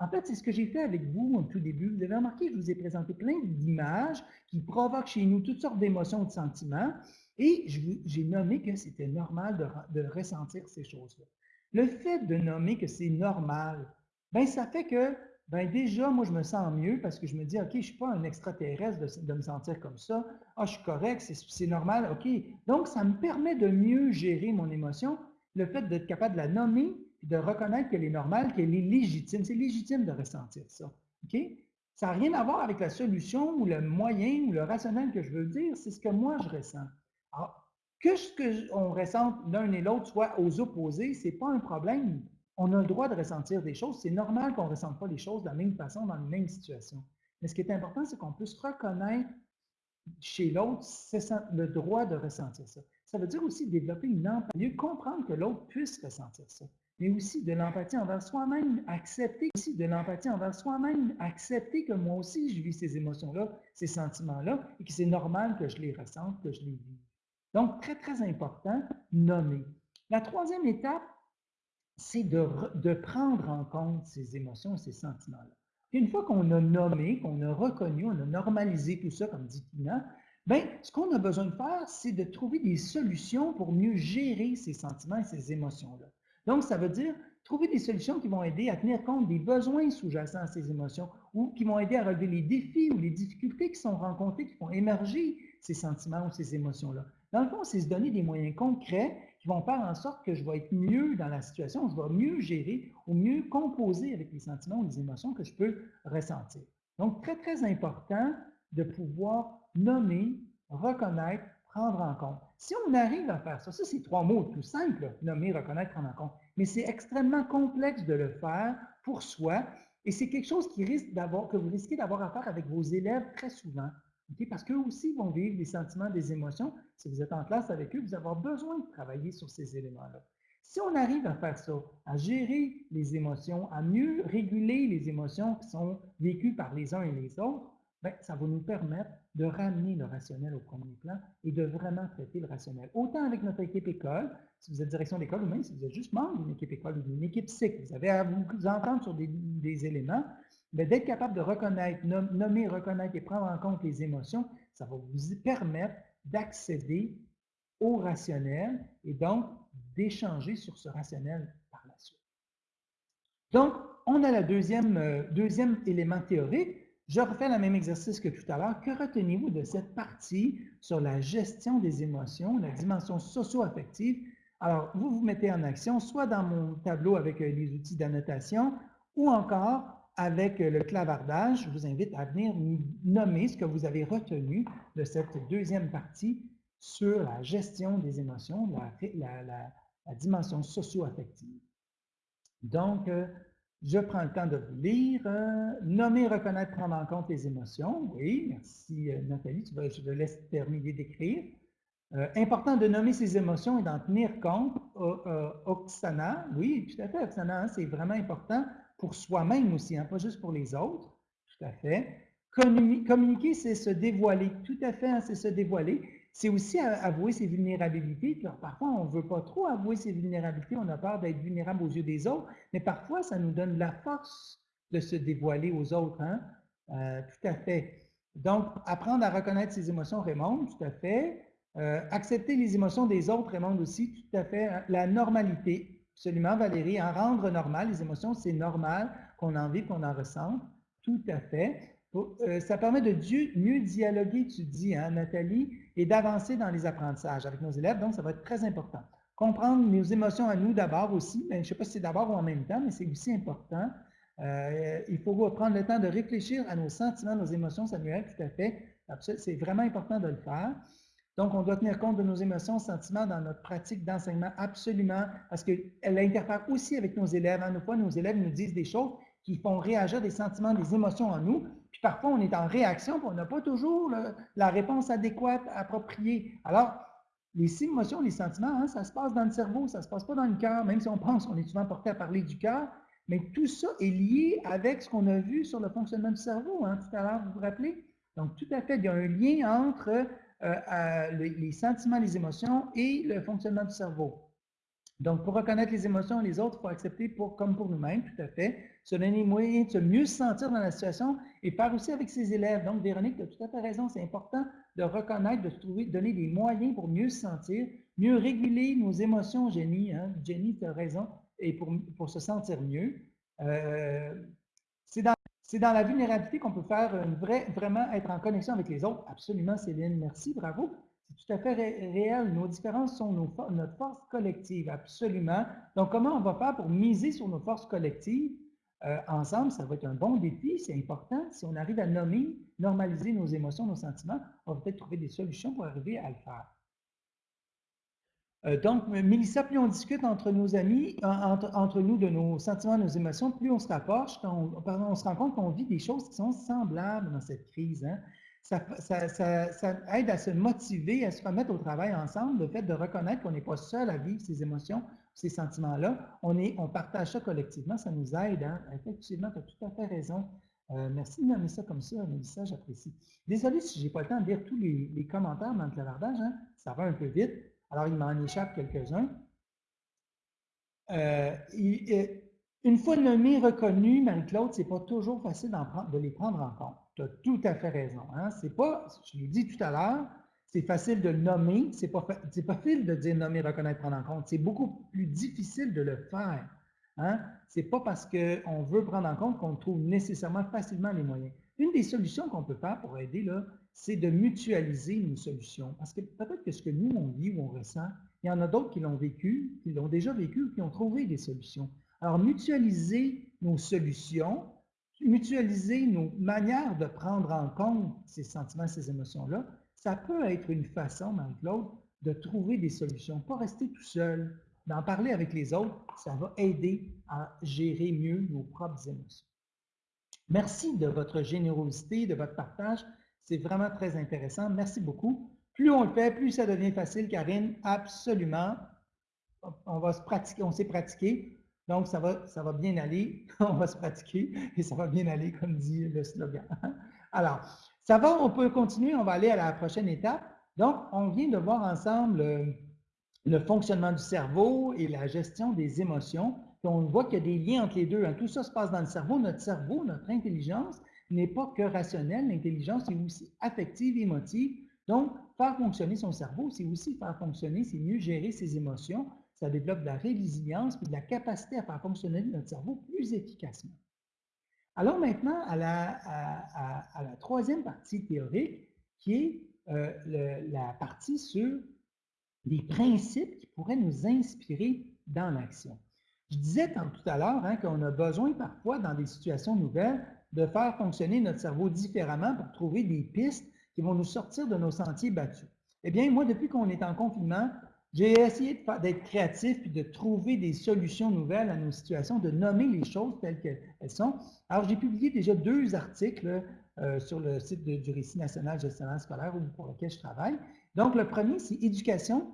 en fait, c'est ce que j'ai fait avec vous au tout début. Vous avez remarqué je vous ai présenté plein d'images qui provoquent chez nous toutes sortes d'émotions, de sentiments, et j'ai nommé que c'était normal de, ressentir ces choses-là. Le fait de nommer que c'est normal, ben ça fait que ben déjà, moi, je me sens mieux parce que je me dis, OK, je ne suis pas un extraterrestre de, me sentir comme ça. Ah, je suis correct, c'est normal, OK. Donc, ça me permet de mieux gérer mon émotion. Le fait d'être capable de la nommer, de reconnaître qu'elle est normale, qu'elle est légitime. C'est légitime de ressentir ça. OK? Ça n'a rien à voir avec la solution ou le moyen ou le rationnel que je veux dire, c'est ce que moi je ressens. Alors, que ce qu'on ressente l'un et l'autre soit aux opposés, ce n'est pas un problème. On a le droit de ressentir des choses. C'est normal qu'on ne ressente pas les choses de la même façon dans les mêmes situations. Mais ce qui est important, c'est qu'on puisse reconnaître chez l'autre le droit de ressentir ça. Ça veut dire aussi développer une empathie, mieux comprendre que l'autre puisse ressentir ça mais aussi de l'empathie envers soi-même, accepter aussi de l'empathie envers soi-même, accepter que moi aussi je vis ces émotions-là, ces sentiments-là, et que c'est normal que je les ressente, que je les vive. Donc, très, très important, nommer. La troisième étape, c'est de, prendre en compte ces émotions, ces sentiments-là. Une fois qu'on a nommé, qu'on a reconnu, on a normalisé tout ça, comme dit Tina, bien, ce qu'on a besoin de faire, c'est de trouver des solutions pour mieux gérer ces sentiments et ces émotions-là. Donc, ça veut dire trouver des solutions qui vont aider à tenir compte des besoins sous-jacents à ces émotions ou qui vont aider à relever les défis ou les difficultés qui sont rencontrées, qui font émerger ces sentiments ou ces émotions-là. Dans le fond, c'est se donner des moyens concrets qui vont faire en sorte que je vais être mieux dans la situation, je vais mieux gérer ou mieux composer avec les sentiments ou les émotions que je peux ressentir. Donc, très, très important de pouvoir nommer, reconnaître, prendre en compte. Si on arrive à faire ça, ça c'est trois mots tout simples, nommer, reconnaître, prendre en compte, mais c'est extrêmement complexe de le faire pour soi et c'est quelque chose qui risque que vous risquez d'avoir à faire avec vos élèves très souvent. Parce qu'eux aussi vont vivre des sentiments, des émotions. Si vous êtes en classe avec eux, vous avoir besoin de travailler sur ces éléments-là. Si on arrive à faire ça, à gérer les émotions, à mieux réguler les émotions qui sont vécues par les uns et les autres, ben, ça va nous permettre de ramener le rationnel au premier plan et de vraiment traiter le rationnel. Autant avec notre équipe école, si vous êtes direction d'école ou même si vous êtes juste membre d'une équipe école ou d'une équipe cycle, vous avez à vous entendre sur des, éléments, mais d'être capable de reconnaître, nommer, reconnaître et prendre en compte les émotions, ça va vous permettre d'accéder au rationnel et donc d'échanger sur ce rationnel par la suite. Donc, on a le deuxième, euh, deuxième élément théorique. Je refais le même exercice que tout à l'heure. Que retenez-vous de cette partie sur la gestion des émotions, la dimension socio-affective? Alors, vous vous mettez en action, soit dans mon tableau avec euh, les outils d'annotation, ou encore avec euh, le clavardage. Je vous invite à venir nommer ce que vous avez retenu de cette deuxième partie sur la gestion des émotions, la, dimension socio-affective. Donc, euh, je prends le temps de vous lire. Euh, nommer, reconnaître, prendre en compte les émotions. Oui, merci Nathalie, tu je te laisse terminer d'écrire. important de nommer ses émotions et d'en tenir compte. Oksana, oui, tout à fait, Oksana, hein, c'est vraiment important pour soi-même aussi, hein, pas juste pour les autres. Tout à fait. Communiquer, c'est se dévoiler. Tout à fait, hein, c'est se dévoiler. C'est aussi avouer ses vulnérabilités. parfois, on ne veut pas trop avouer ses vulnérabilités. On a peur d'être vulnérable aux yeux des autres. Mais parfois, ça nous donne la force de se dévoiler aux autres. Hein? Euh, tout à fait. Donc, apprendre à reconnaître ses émotions, Raymond, tout à fait. Euh, accepter les émotions des autres, Raymond aussi, tout à fait. La normalité, Absolument, Valérie. En rendre normal, les émotions, c'est normal qu'on en vive, qu'on en ressente. Tout à fait. Euh, ça permet de mieux dialoguer, tu dis, hein, Nathalie, et d'avancer dans les apprentissages avec nos élèves. Donc, ça va être très important. Comprendre nos émotions à nous d'abord aussi, mais je ne sais pas si c'est d'abord ou en même temps, mais c'est aussi important. Euh, il faut prendre le temps de réfléchir à nos sentiments, nos émotions, Samuel, tout à fait. C'est vraiment important de le faire. Donc, on doit tenir compte de nos émotions, sentiments dans notre pratique d'enseignement, absolument, parce qu'elle interfère aussi avec nos élèves. À hein. nos fois, nos élèves nous disent des choses qui font réagir des sentiments, des émotions en nous. Puis parfois, on est en réaction, puis on n'a pas toujours la réponse adéquate, appropriée. Alors, les émotions, les sentiments, hein, ça se passe dans le cerveau, ça ne se passe pas dans le cœur, même si on pense qu'on est souvent porté à parler du cœur. Mais tout ça est lié avec ce qu'on a vu sur le fonctionnement du cerveau, hein, tout à l'heure, vous vous rappelez? Donc, tout à fait, il y a un lien entre euh, les, sentiments, les émotions et le fonctionnement du cerveau. Donc, pour reconnaître les émotions les autres, il faut accepter pour, comme pour nous-mêmes, tout à fait, se donner moyen de se mieux se sentir dans la situation et faire aussi avec ses élèves. Donc, Véronique, tu as tout à fait raison, c'est important de reconnaître, de se trouver, donner des moyens pour mieux se sentir, mieux réguler nos émotions, Jenny. Hein? Jenny, tu as raison, et pour, pour se sentir mieux. Euh, c'est dans la vulnérabilité qu'on peut faire vraiment être en connexion avec les autres. Absolument, Céline, merci, bravo. C'est tout à fait réel. Nos différences sont notre force collective, absolument. Donc, comment on va faire pour miser sur nos forces collectives? Euh, ensemble, ça va être un bon défi, c'est important. Si on arrive à nommer, normaliser nos émotions, nos sentiments, on va peut-être trouver des solutions pour arriver à le faire. Euh, donc, Mélissa, plus on discute entre nos amis, entre, nous de nos sentiments, nos émotions, plus on se rapproche, on, se rend compte qu'on vit des choses qui sont semblables dans cette crise. Hein. Ça, aide à se motiver, à se remettre au travail ensemble, le fait de reconnaître qu'on n'est pas seul à vivre ces émotions, ces sentiments-là. On, on partage ça collectivement, ça nous aide. Hein. Effectivement, tu as tout à fait raison. Euh, merci de nommer ça comme ça, Mélissa, j'apprécie. Désolé si je n'ai pas le temps de lire tous les, commentaires dans le clavardage, hein. ça va un peu vite. Alors, il m'en échappe quelques-uns. Euh, une fois nommé, reconnu, Marie-Claude, ce n'est pas toujours facile de les prendre en compte. Tu as tout à fait raison. Hein? C'est pas, je l'ai dit tout à l'heure, c'est facile de le nommer, c'est pas, pas facile de dire nommer, reconnaître, prendre en compte. C'est beaucoup plus difficile de le faire. Hein? Ce n'est pas parce qu'on veut prendre en compte qu'on trouve nécessairement facilement les moyens. Une des solutions qu'on peut faire pour aider, c'est de mutualiser nos solutions. Parce que peut-être que ce que nous, on vit ou on ressent, il y en a d'autres qui l'ont vécu, qui l'ont déjà vécu, qui ont trouvé des solutions. Alors, mutualiser nos solutions, mutualiser nos manières de prendre en compte ces sentiments, ces émotions-là, ça peut être une façon, Marie-Claude, de trouver des solutions, pas rester tout seul, d'en parler avec les autres, ça va aider à gérer mieux nos propres émotions. Merci de votre générosité, de votre partage. C'est vraiment très intéressant. Merci beaucoup. Plus on le fait, plus ça devient facile, Karine. Absolument. On va se pratiquer, s'est pratiqué. Donc, ça va, ça va bien aller. on va se pratiquer et ça va bien aller, comme dit le slogan. Alors, ça va, on peut continuer, on va aller à la prochaine étape. Donc, on vient de voir ensemble euh, le fonctionnement du cerveau et la gestion des émotions. on voit qu'il y a des liens entre les deux. Hein. Tout ça se passe dans le cerveau. Notre cerveau, notre intelligence n'est pas que rationnelle. L'intelligence est aussi affective, émotive. Donc, faire fonctionner son cerveau, c'est aussi faire fonctionner, c'est mieux gérer ses émotions. Ça développe de la résilience et de la capacité à faire fonctionner notre cerveau plus efficacement. Allons maintenant à la, troisième partie théorique, qui est euh, la partie sur des principes qui pourraient nous inspirer dans l'action. Je disais tout à l'heure hein, qu'on a besoin parfois, dans des situations nouvelles, de faire fonctionner notre cerveau différemment pour trouver des pistes qui vont nous sortir de nos sentiers battus. Eh bien, moi, depuis qu'on est en confinement, j'ai essayé d'être créatif et de trouver des solutions nouvelles à nos situations, de nommer les choses telles qu'elles sont. Alors, j'ai publié déjà deux articles euh, sur le site du Récit national gestionnaire scolaire pour lequel je travaille. Donc, le premier, c'est Éducation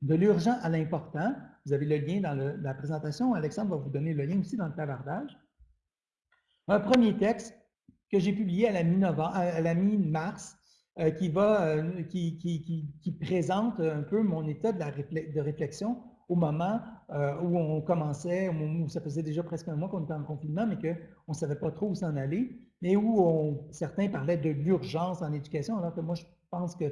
de l'urgent à l'important. Vous avez le lien dans la présentation. Alexandre va vous donner le lien aussi dans le clavardage. Un premier texte que j'ai publié à la mi-mars qui, présente un peu mon état de réflexion au moment euh, où on commençait, où ça faisait déjà presque un mois qu'on était en confinement, mais qu'on ne savait pas trop où s'en aller, mais où certains parlaient de l'urgence en éducation, alors que moi, je pense que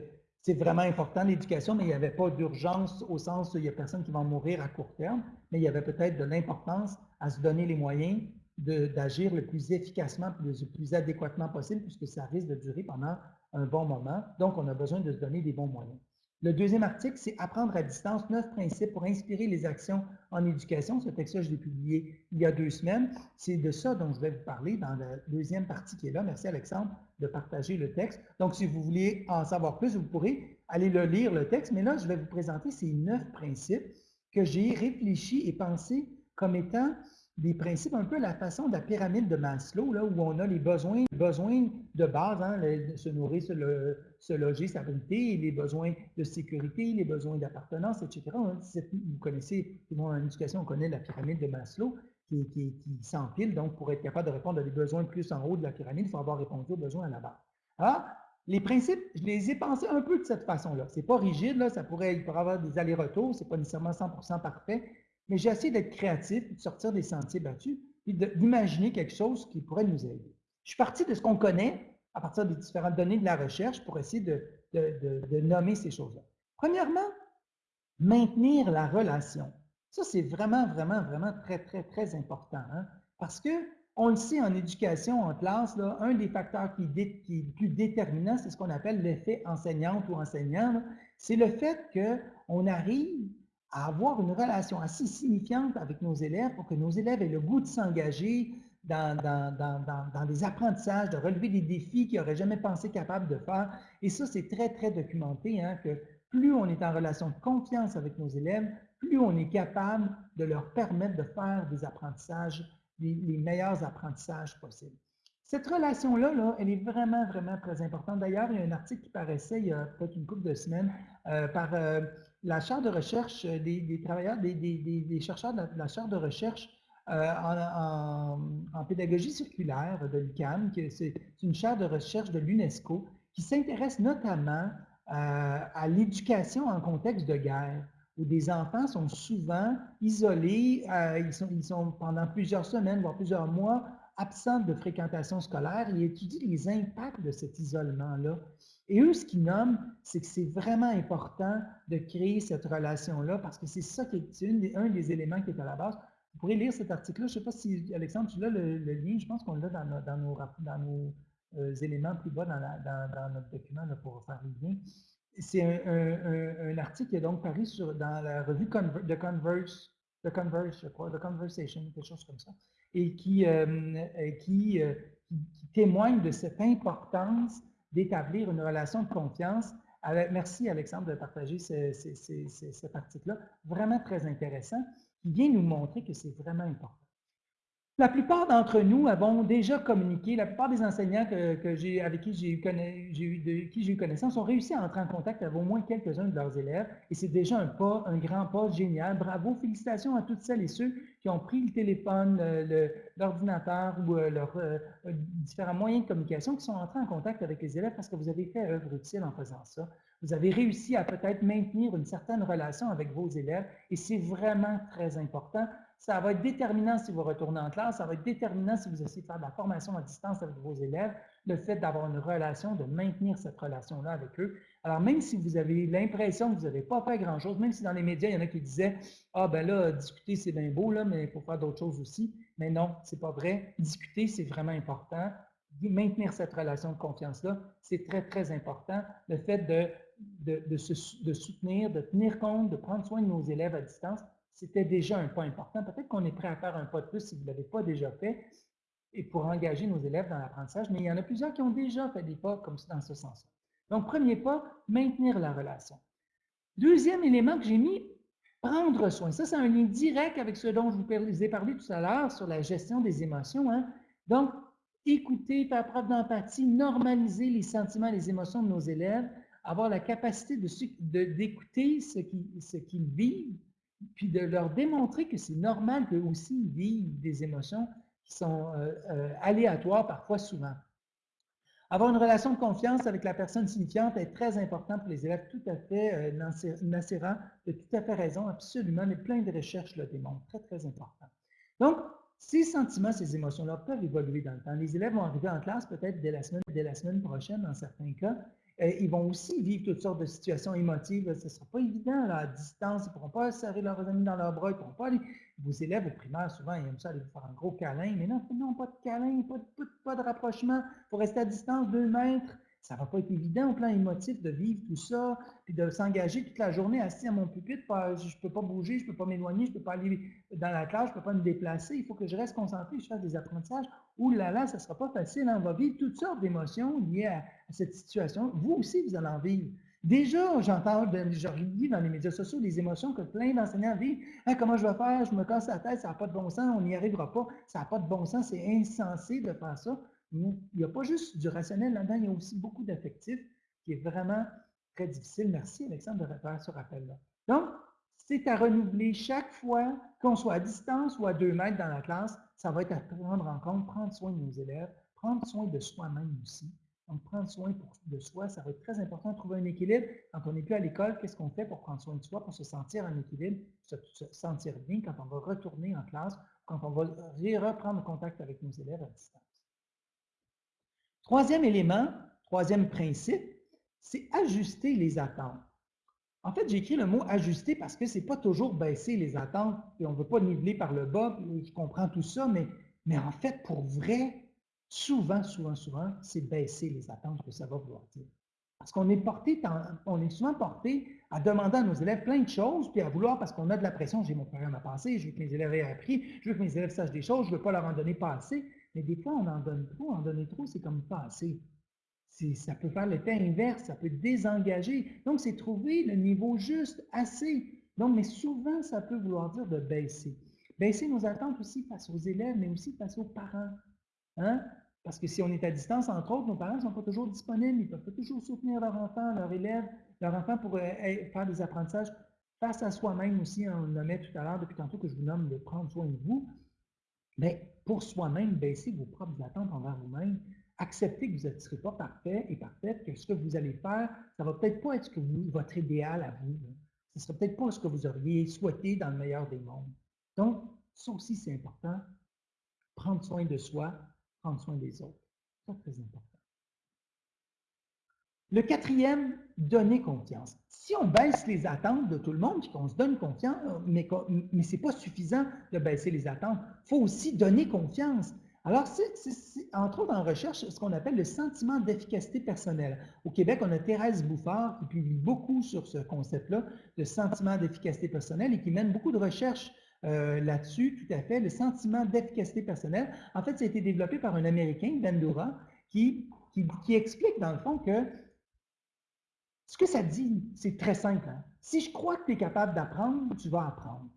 c'est vraiment important l'éducation, mais il n'y avait pas d'urgence au sens où il n'y a personne qui va mourir à court terme, mais il y avait peut-être de l'importance à se donner les moyens d'agir le plus efficacement, le plus adéquatement possible, puisque ça risque de durer pendant un bon moment. Donc, on a besoin de se donner des bons moyens. Le deuxième article, c'est Apprendre à distance, neuf principes pour inspirer les actions en éducation. Ce texte-là, je l'ai publié il y a deux semaines. C'est de ça dont je vais vous parler dans la deuxième partie qui est là. Merci Alexandre de partager le texte. Donc, si vous voulez en savoir plus, vous pourrez aller le lire, le texte. Mais là, je vais vous présenter ces neuf principes que j'ai réfléchi et pensé comme étant des principes, un peu la façon de la pyramide de Maslow, où on a les besoins, besoins de base, hein, se nourrir, se, le, se, loger, s'abriter, les besoins de sécurité, les besoins d'appartenance, etc. Vous connaissez, tout le monde en éducation, on connaît la pyramide de Maslow qui, s'empile. Donc, pour être capable de répondre à des besoins plus en haut de la pyramide, il faut avoir répondu aux besoins à la base. Alors, les principes, je les ai pensés un peu de cette façon-là. C'est pas rigide, ça pourrait, il avoir des allers-retours, c'est pas nécessairement 100% parfait, mais j'ai essayé d'être créatif, de sortir des sentiers battus, et d'imaginer quelque chose qui pourrait nous aider. Je suis parti de ce qu'on connaît à partir des différentes données de la recherche pour essayer de, nommer ces choses-là. Premièrement, maintenir la relation. Ça, c'est vraiment, vraiment, vraiment très, très, très important. Hein, parce que on le sait en éducation, en classe, là, un des facteurs qui, qui est le plus déterminant, c'est ce qu'on appelle l'effet enseignante ou enseignant. C'est le fait qu'on arrive à avoir une relation assez signifiante avec nos élèves pour que nos élèves aient le goût de s'engager dans, dans, des apprentissages, de relever des défis qu'ils n'auraient jamais pensé capables de faire. Et ça, c'est très, très documenté, hein, que plus on est en relation de confiance avec nos élèves, plus on est capable de leur permettre de faire des apprentissages, les meilleurs apprentissages possibles. Cette relation-là, là, elle est vraiment, vraiment très importante. D'ailleurs, il y a un article qui paraissait il y a peut-être une couple de semaines euh, par euh, la chaire de recherche des, travailleurs, des, chercheurs de la, chaire de recherche euh, en, pédagogie circulaire de l'UQAM, c'est une chaire de recherche de l'UNESCO qui s'intéresse notamment à l'éducation en contexte de guerre où des enfants sont souvent isolés, ils sont pendant plusieurs semaines, voire plusieurs mois, absente de fréquentation scolaire, ils étudient les impacts de cet isolement-là. Et eux, ce qu'ils nomment, c'est que c'est vraiment important de créer cette relation-là parce que c'est ça qui est, un des éléments qui est à la base. Vous pourrez lire cet article-là. Je ne sais pas si, Alexandre, tu l'as le, lien. Je pense qu'on l'a dans, nos, euh, éléments plus bas dans, notre document pour faire le lien. C'est un, article qui est donc paru dans la revue de Converse, The Converse, je crois, The Conversation, quelque chose comme ça et qui, euh, euh, qui, témoigne de cette importance d'établir une relation de confiance. merci Alexandre de partager cet article-là, vraiment très intéressant, qui vient nous montrer que c'est vraiment important. La plupart d'entre nous avons déjà communiqué, la plupart des enseignants avec qui j'ai eu, eu, connaissance ont réussi à entrer en contact avec au moins quelques-uns de leurs élèves et c'est déjà un pas, un grand pas génial. Bravo, félicitations à toutes celles et ceux qui ont pris le téléphone, l'ordinateur ou euh, leurs euh, différents moyens de communication qui sont entrés en contact avec les élèves parce que vous avez fait œuvre utile en faisant ça. Vous avez réussi à peut-être maintenir une certaine relation avec vos élèves et c'est vraiment très important ça va être déterminant si vous retournez en classe, ça va être déterminant si vous essayez de faire de la formation à distance avec vos élèves, le fait d'avoir une relation, de maintenir cette relation-là avec eux. Alors, même si vous avez l'impression que vous n'avez pas fait grand-chose, même si dans les médias, il y en a qui disaient « Ah, ben là, discuter, c'est bien beau, là, mais il faut faire d'autres choses aussi. » Mais non, c'est pas vrai. Discuter, c'est vraiment important. Maintenir cette relation de confiance-là, c'est très, très important. Le fait de, de, se, de soutenir, de tenir compte, de prendre soin de nos élèves à distance, c'était déjà un pas important. Peut-être qu'on est prêt à faire un pas de plus si vous ne l'avez pas déjà fait et pour engager nos élèves dans l'apprentissage, mais il y en a plusieurs qui ont déjà fait des pas comme dans ce sens-là. Donc, premier pas, maintenir la relation. Deuxième élément que j'ai mis, prendre soin. Ça, c'est un lien direct avec ce dont je vous ai parlé tout à l'heure sur la gestion des émotions. Hein. Donc, écouter, faire preuve d'empathie, normaliser les sentiments, les émotions de nos élèves, avoir la capacité d'écouter ce qu'ils vivent, puis de leur démontrer que c'est normal qu'eux aussi vivent des émotions qui sont euh, euh, aléatoires, parfois souvent. Avoir une relation de confiance avec la personne signifiante est très important pour les élèves, tout à fait, euh, a tout à fait raison, absolument, mais plein de recherches le démontrent, très, très important. Donc, ces sentiments, ces émotions-là peuvent évoluer dans le temps. Les élèves vont arriver en classe peut-être dès la semaine, dès la semaine prochaine, dans certains cas, ils vont aussi vivre toutes sortes de situations émotives. Ce ne sera pas évident à distance. Ils ne pourront pas serrer leurs amis dans leurs bras. Ils pourront pas aller. Vos élèves au primaire, souvent, ils aiment ça aller vous faire un gros câlin. Mais non, non, pas de câlin, pas de, pas de rapprochement. Il faut rester à distance, deux mètres. Ça va pas être évident au plan émotif de vivre tout ça, puis de s'engager toute la journée assis à mon pupitre. je ne peux pas bouger, je ne peux pas m'éloigner, je ne peux pas aller dans la classe, je ne peux pas me déplacer. Il faut que je reste concentré, je fasse des apprentissages. Ouh là là, ça ne sera pas facile. Hein. On va vivre toutes sortes d'émotions liées à, cette situation. Vous aussi, vous allez en vivre. Déjà, j'entends, je lis dans les médias sociaux des émotions que plein d'enseignants vivent. Hein, comment je vais faire? Je me casse la tête, ça n'a pas de bon sens, on n'y arrivera pas, ça n'a pas de bon sens, c'est insensé de faire ça. Il n'y a pas juste du rationnel là-dedans, il y a aussi beaucoup d'affectif qui est vraiment très difficile. Merci Alexandre de faire ce rappel-là. Donc, c'est à renouveler chaque fois qu'on soit à distance ou à deux mètres dans la classe, ça va être à prendre en compte, prendre soin de nos élèves, prendre soin de soi-même aussi. Donc, prendre soin de soi, ça va être très important de trouver un équilibre. Quand on n'est plus à l'école, qu'est-ce qu'on fait pour prendre soin de soi, pour se sentir en équilibre, se, se, sentir bien quand on va retourner en classe, quand on va reprendre contact avec nos élèves à distance? Troisième élément, troisième principe, c'est ajuster les attentes. En fait, j'ai écrit le mot ajuster parce que ce n'est pas toujours baisser les attentes, et on ne veut pas niveler par le bas, je comprends tout ça, mais, mais en fait, pour vrai, souvent, souvent, souvent, c'est baisser les attentes que ça va vouloir dire. Parce qu'on est est souvent porté à demander à nos élèves plein de choses, puis à vouloir, parce qu'on a de la pression, j'ai mon programme à passer, je veux que mes élèves aient appris, je veux que mes élèves sachent des choses, je ne veux pas leur en donner pas assez. Mais des fois, on en donne trop. En donner trop, c'est comme pas assez. Ça peut faire l'effet inverse, ça peut désengager. Donc, c'est trouver le niveau juste, assez. Donc, mais souvent, ça peut vouloir dire de baisser. Baisser nos attentes aussi face aux élèves, mais aussi face aux parents. Hein? Parce que si on est à distance, entre autres, nos parents ne sont pas toujours disponibles, ils ne peuvent pas toujours soutenir leur enfant, leur élève, leur enfant pour euh, faire des apprentissages face à soi-même aussi. On le nommait tout à l'heure, depuis tantôt que je vous nomme de prendre soin de vous. Mais pour soi-même, baisser vos propres attentes envers vous-même, accepter que vous ne serez pas parfait et parfaite, que ce que vous allez faire, ça ne va peut-être pas être ce que vous, votre idéal à vous. Ce ne sera peut-être pas ce que vous auriez souhaité dans le meilleur des mondes. Donc, ça aussi, c'est important. Prendre soin de soi, prendre soin des autres. C'est très important. Le quatrième, donner confiance. Si on baisse les attentes de tout le monde, puis qu'on se donne confiance, mais, mais ce n'est pas suffisant de baisser les attentes, il faut aussi donner confiance. Alors, c'est entre autres en recherche ce qu'on appelle le sentiment d'efficacité personnelle. Au Québec, on a Thérèse Bouffard qui publie beaucoup sur ce concept-là, de sentiment d'efficacité personnelle, et qui mène beaucoup de recherches euh, là-dessus, tout à fait, le sentiment d'efficacité personnelle. En fait, ça a été développé par un Américain, Bandura, qui, qui, qui explique dans le fond que ce que ça dit, c'est très simple. Hein. Si je crois que tu es capable d'apprendre, tu vas apprendre.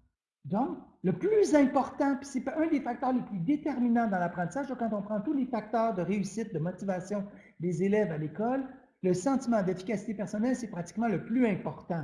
Donc, le plus important, puis c'est un des facteurs les plus déterminants dans l'apprentissage, quand on prend tous les facteurs de réussite, de motivation des élèves à l'école, le sentiment d'efficacité personnelle, c'est pratiquement le plus important.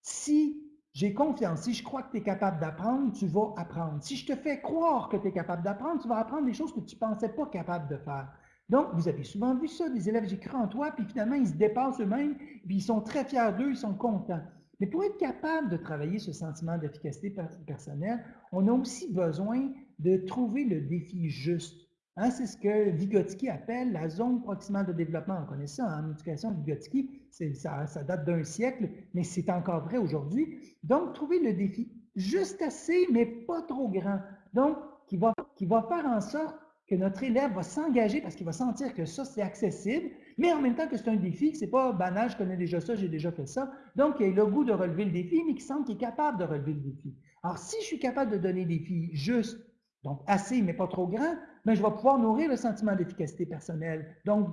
Si j'ai confiance, si je crois que tu es capable d'apprendre, tu vas apprendre. Si je te fais croire que tu es capable d'apprendre, tu vas apprendre des choses que tu ne pensais pas capable de faire. Donc, vous avez souvent vu ça, des élèves, j'écris en toi, puis finalement, ils se dépassent eux-mêmes, puis ils sont très fiers d'eux, ils sont contents. Mais pour être capable de travailler ce sentiment d'efficacité personnelle, on a aussi besoin de trouver le défi juste. Hein, c'est ce que Vygotsky appelle la zone proximale de développement. On connaît ça en éducation, Vygotsky, ça, ça date d'un siècle, mais c'est encore vrai aujourd'hui. Donc, trouver le défi juste assez, mais pas trop grand. Donc, qui va, qui va faire en sorte que notre élève va s'engager parce qu'il va sentir que ça, c'est accessible, mais en même temps que c'est un défi, que ce n'est pas banal, je connais déjà ça, j'ai déjà fait ça. Donc, il a le goût de relever le défi, mais qui sent qu'il est capable de relever le défi. Alors, si je suis capable de donner des défis justes, donc assez, mais pas trop grands, mais ben, je vais pouvoir nourrir le sentiment d'efficacité personnelle. Donc,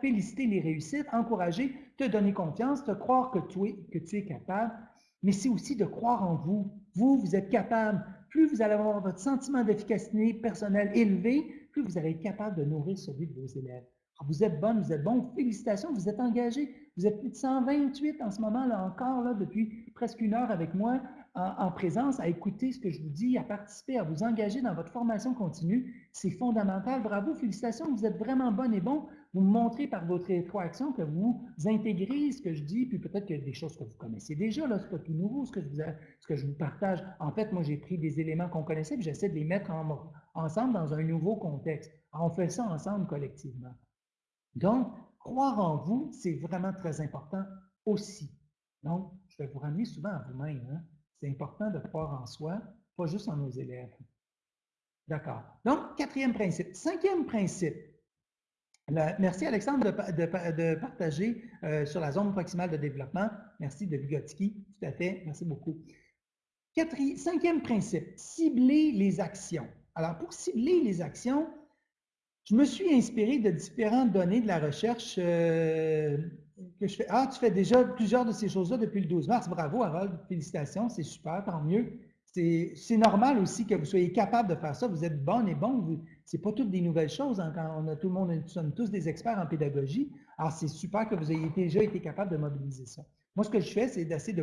féliciter les réussites, encourager, te donner confiance, te croire que tu es, que tu es capable, mais c'est aussi de croire en vous. Vous, vous êtes capable. Plus vous allez avoir votre sentiment d'efficacité personnelle élevé, vous allez être capable de nourrir celui de vos élèves. vous êtes bonne, vous êtes bon, félicitations, vous êtes engagé. Vous êtes plus de 128 en ce moment, là encore, là, depuis presque une heure avec moi, en, présence, à écouter ce que je vous dis, à participer, à vous engager dans votre formation continue. C'est fondamental. Bravo, félicitations, vous êtes vraiment bonne et bon. Vous montrez par votre rétroaction que vous intégrez ce que je dis, puis peut-être qu'il y a des choses que vous connaissez déjà, là, c'est pas tout nouveau ce que je vous, partage. En fait, moi, j'ai pris des éléments qu'on connaissait, puis j'essaie de les mettre en, ensemble dans un nouveau contexte. On fait ça ensemble collectivement. Donc, croire en vous, c'est vraiment très important aussi. Donc, je vais vous ramener souvent à vous-même. Hein. C'est important de croire en soi, pas juste en nos élèves. D'accord. Donc, quatrième principe. Cinquième principe. Merci Alexandre de, partager euh, sur la zone maximale de développement. Merci de Vygotsky. Tout à fait. Merci beaucoup. cinquième principe. Cibler les actions. Alors, pour cibler les actions, je me suis inspiré de différentes données de la recherche euh, que je fais. Ah, tu fais déjà plusieurs de ces choses-là depuis le 12 mars. Bravo, Harold. Félicitations, c'est super, tant mieux. C'est normal aussi que vous soyez capable de faire ça. Vous êtes bonne et bon. N'est pas toutes des nouvelles choses. Hein, on a tout le nous sommes tous des experts en pédagogie. Alors, c'est super que vous ayez déjà été capable de mobiliser ça. Moi, ce que je fais, c'est d'essayer de,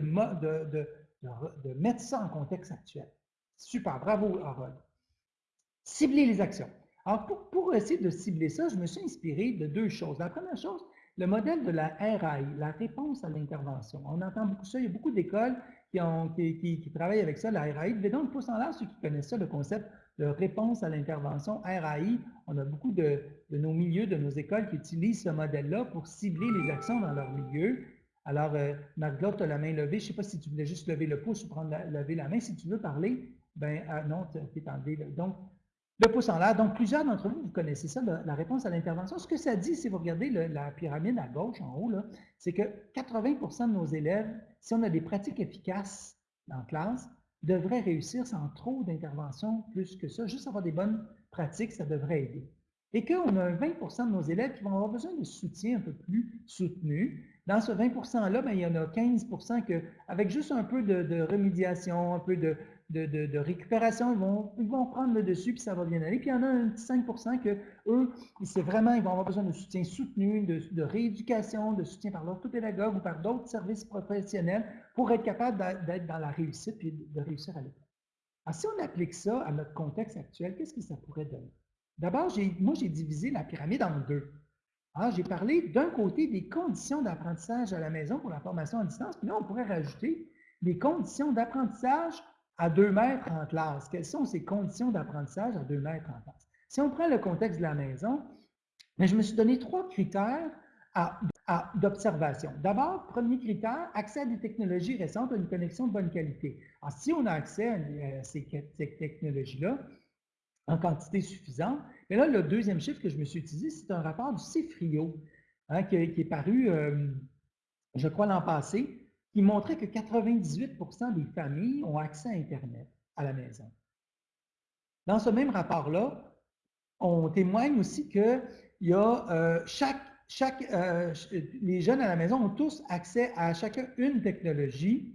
mettre ça en contexte actuel. Super, bravo, Harold. Cibler les actions. Alors, pour, essayer de cibler ça, je me suis inspiré de deux choses. La première chose, le modèle de la RAI, la réponse à l'intervention. On entend beaucoup ça, il y a beaucoup d'écoles qui, travaillent avec ça, la RAI. Levez donc pouce en l'air ceux qui connaissent ça, le concept de réponse à l'intervention, RAI. On a beaucoup de, nos milieux, de nos écoles qui utilisent ce modèle-là pour cibler les actions dans leur milieu. Alors, euh, Marc-Claude, tu as la main levée. Je ne sais pas si tu voulais juste lever le pouce ou prendre lever la main. Si tu veux parler, ben ah, non, tu es enlevé. Donc, le pouce en l'air. Donc, plusieurs d'entre vous, vous connaissez ça, la, réponse à l'intervention. Ce que ça dit, si vous regardez la pyramide à gauche, en haut, c'est que 80% de nos élèves, si on a des pratiques efficaces en classe, devraient réussir sans trop d'intervention plus que ça. Juste avoir des bonnes pratiques, ça devrait aider. Et qu'on a 20% de nos élèves qui vont avoir besoin de soutien un peu plus soutenu. Dans ce 20 %-là, ben, il y en a 15 que, avec juste un peu de remédiation, un peu de, de, récupération, ils vont, ils vont prendre le dessus, puis ça va bien aller. Puis il y en a un petit 5 que eux, c'est vraiment, ils vont avoir besoin de soutien soutenu, de, rééducation, de soutien par l'orthopédagogue ou par d'autres services professionnels pour être capable d'être dans la réussite puis de réussir à l'école. Alors, si on applique ça à notre contexte actuel, qu'est-ce que ça pourrait donner? D'abord, moi, j'ai divisé la pyramide en deux. J'ai parlé d'un côté des conditions d'apprentissage à la maison pour la formation à distance, puis là, on pourrait rajouter les conditions d'apprentissage à deux mètres en classe. Quelles sont ces conditions d'apprentissage à deux mètres en classe? Si on prend le contexte de la maison, ben, je me suis donné trois critères d'observation. D'abord, premier critère, accès à des technologies récentes à une connexion de bonne qualité. Alors, si on a accès à ces, technologies-là en quantité suffisante, mais là, le deuxième chiffre que je me suis utilisé, c'est un rapport du CIFRIO hein, qui, est paru, euh, je crois, l'an passé, qui montrait que 98% des familles ont accès à Internet à la maison. Dans ce même rapport-là, on témoigne aussi que y a, euh, chaque, chaque, euh, les jeunes à la maison ont tous accès à chacun une technologie.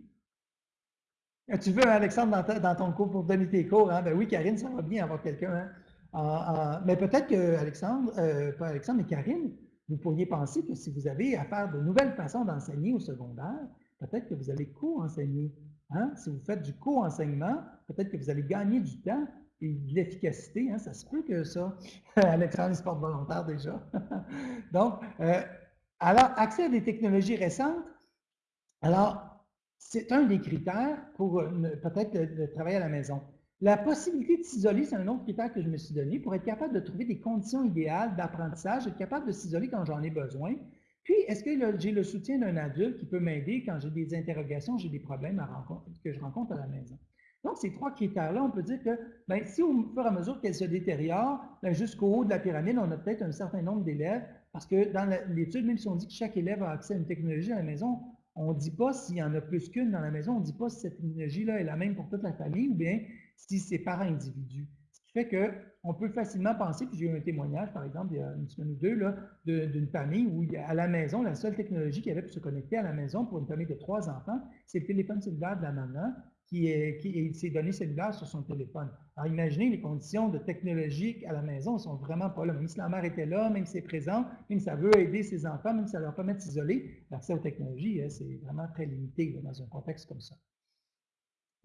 Ah, tu veux, Alexandre, dans, ton cours pour donner tes cours, hein? Ben oui, Karine, ça va bien avoir quelqu'un. Hein? mais peut-être que Alexandre, euh, pas Alexandre, mais Karine, vous pourriez penser que si vous avez à faire de nouvelles façons d'enseigner au secondaire, peut-être que vous allez co-enseigner. Hein? Si vous faites du co-enseignement, peut-être que vous allez gagner du temps et de l'efficacité. Hein? Ça se peut que ça. Alexandre sport volontaire déjà. Donc, euh, alors, accès à des technologies récentes. Alors, c'est un des critères pour euh, peut-être le travail à la maison. La possibilité de s'isoler, c'est un autre critère que je me suis donné pour être capable de trouver des conditions idéales d'apprentissage, être capable de s'isoler quand j'en ai besoin. Puis, est-ce que j'ai le soutien d'un adulte qui peut m'aider quand j'ai des interrogations, j'ai des problèmes que je rencontre à la maison? Donc, ces trois critères-là, on peut dire que ben, si au fur et à mesure qu'elles se détériorent, ben, jusqu'au haut de la pyramide, on a peut-être un certain nombre d'élèves, parce que dans l'étude, même si on dit que chaque élève a accès à une technologie à la maison, on ne dit pas s'il y en a plus qu'une dans la maison, on ne dit pas si cette technologie-là est la même pour toute la famille, ou bien si c'est par individu. Ce qui fait qu'on peut facilement penser, puis j'ai eu un témoignage, par exemple, il y a une semaine ou deux, d'une famille où à la maison, la seule technologie qui avait pour se connecter à la maison pour une famille de trois enfants, c'est le téléphone cellulaire de la maman qui, qui s'est donné cellulaire sur son téléphone. Alors imaginez les conditions de technologie à la maison ne sont vraiment pas là. Même si la mère était là, même si c'est présent, même si ça veut aider ses enfants, même si ça leur permet de s'isoler, l'accès aux technologies, hein, c'est vraiment très limité dans un contexte comme ça.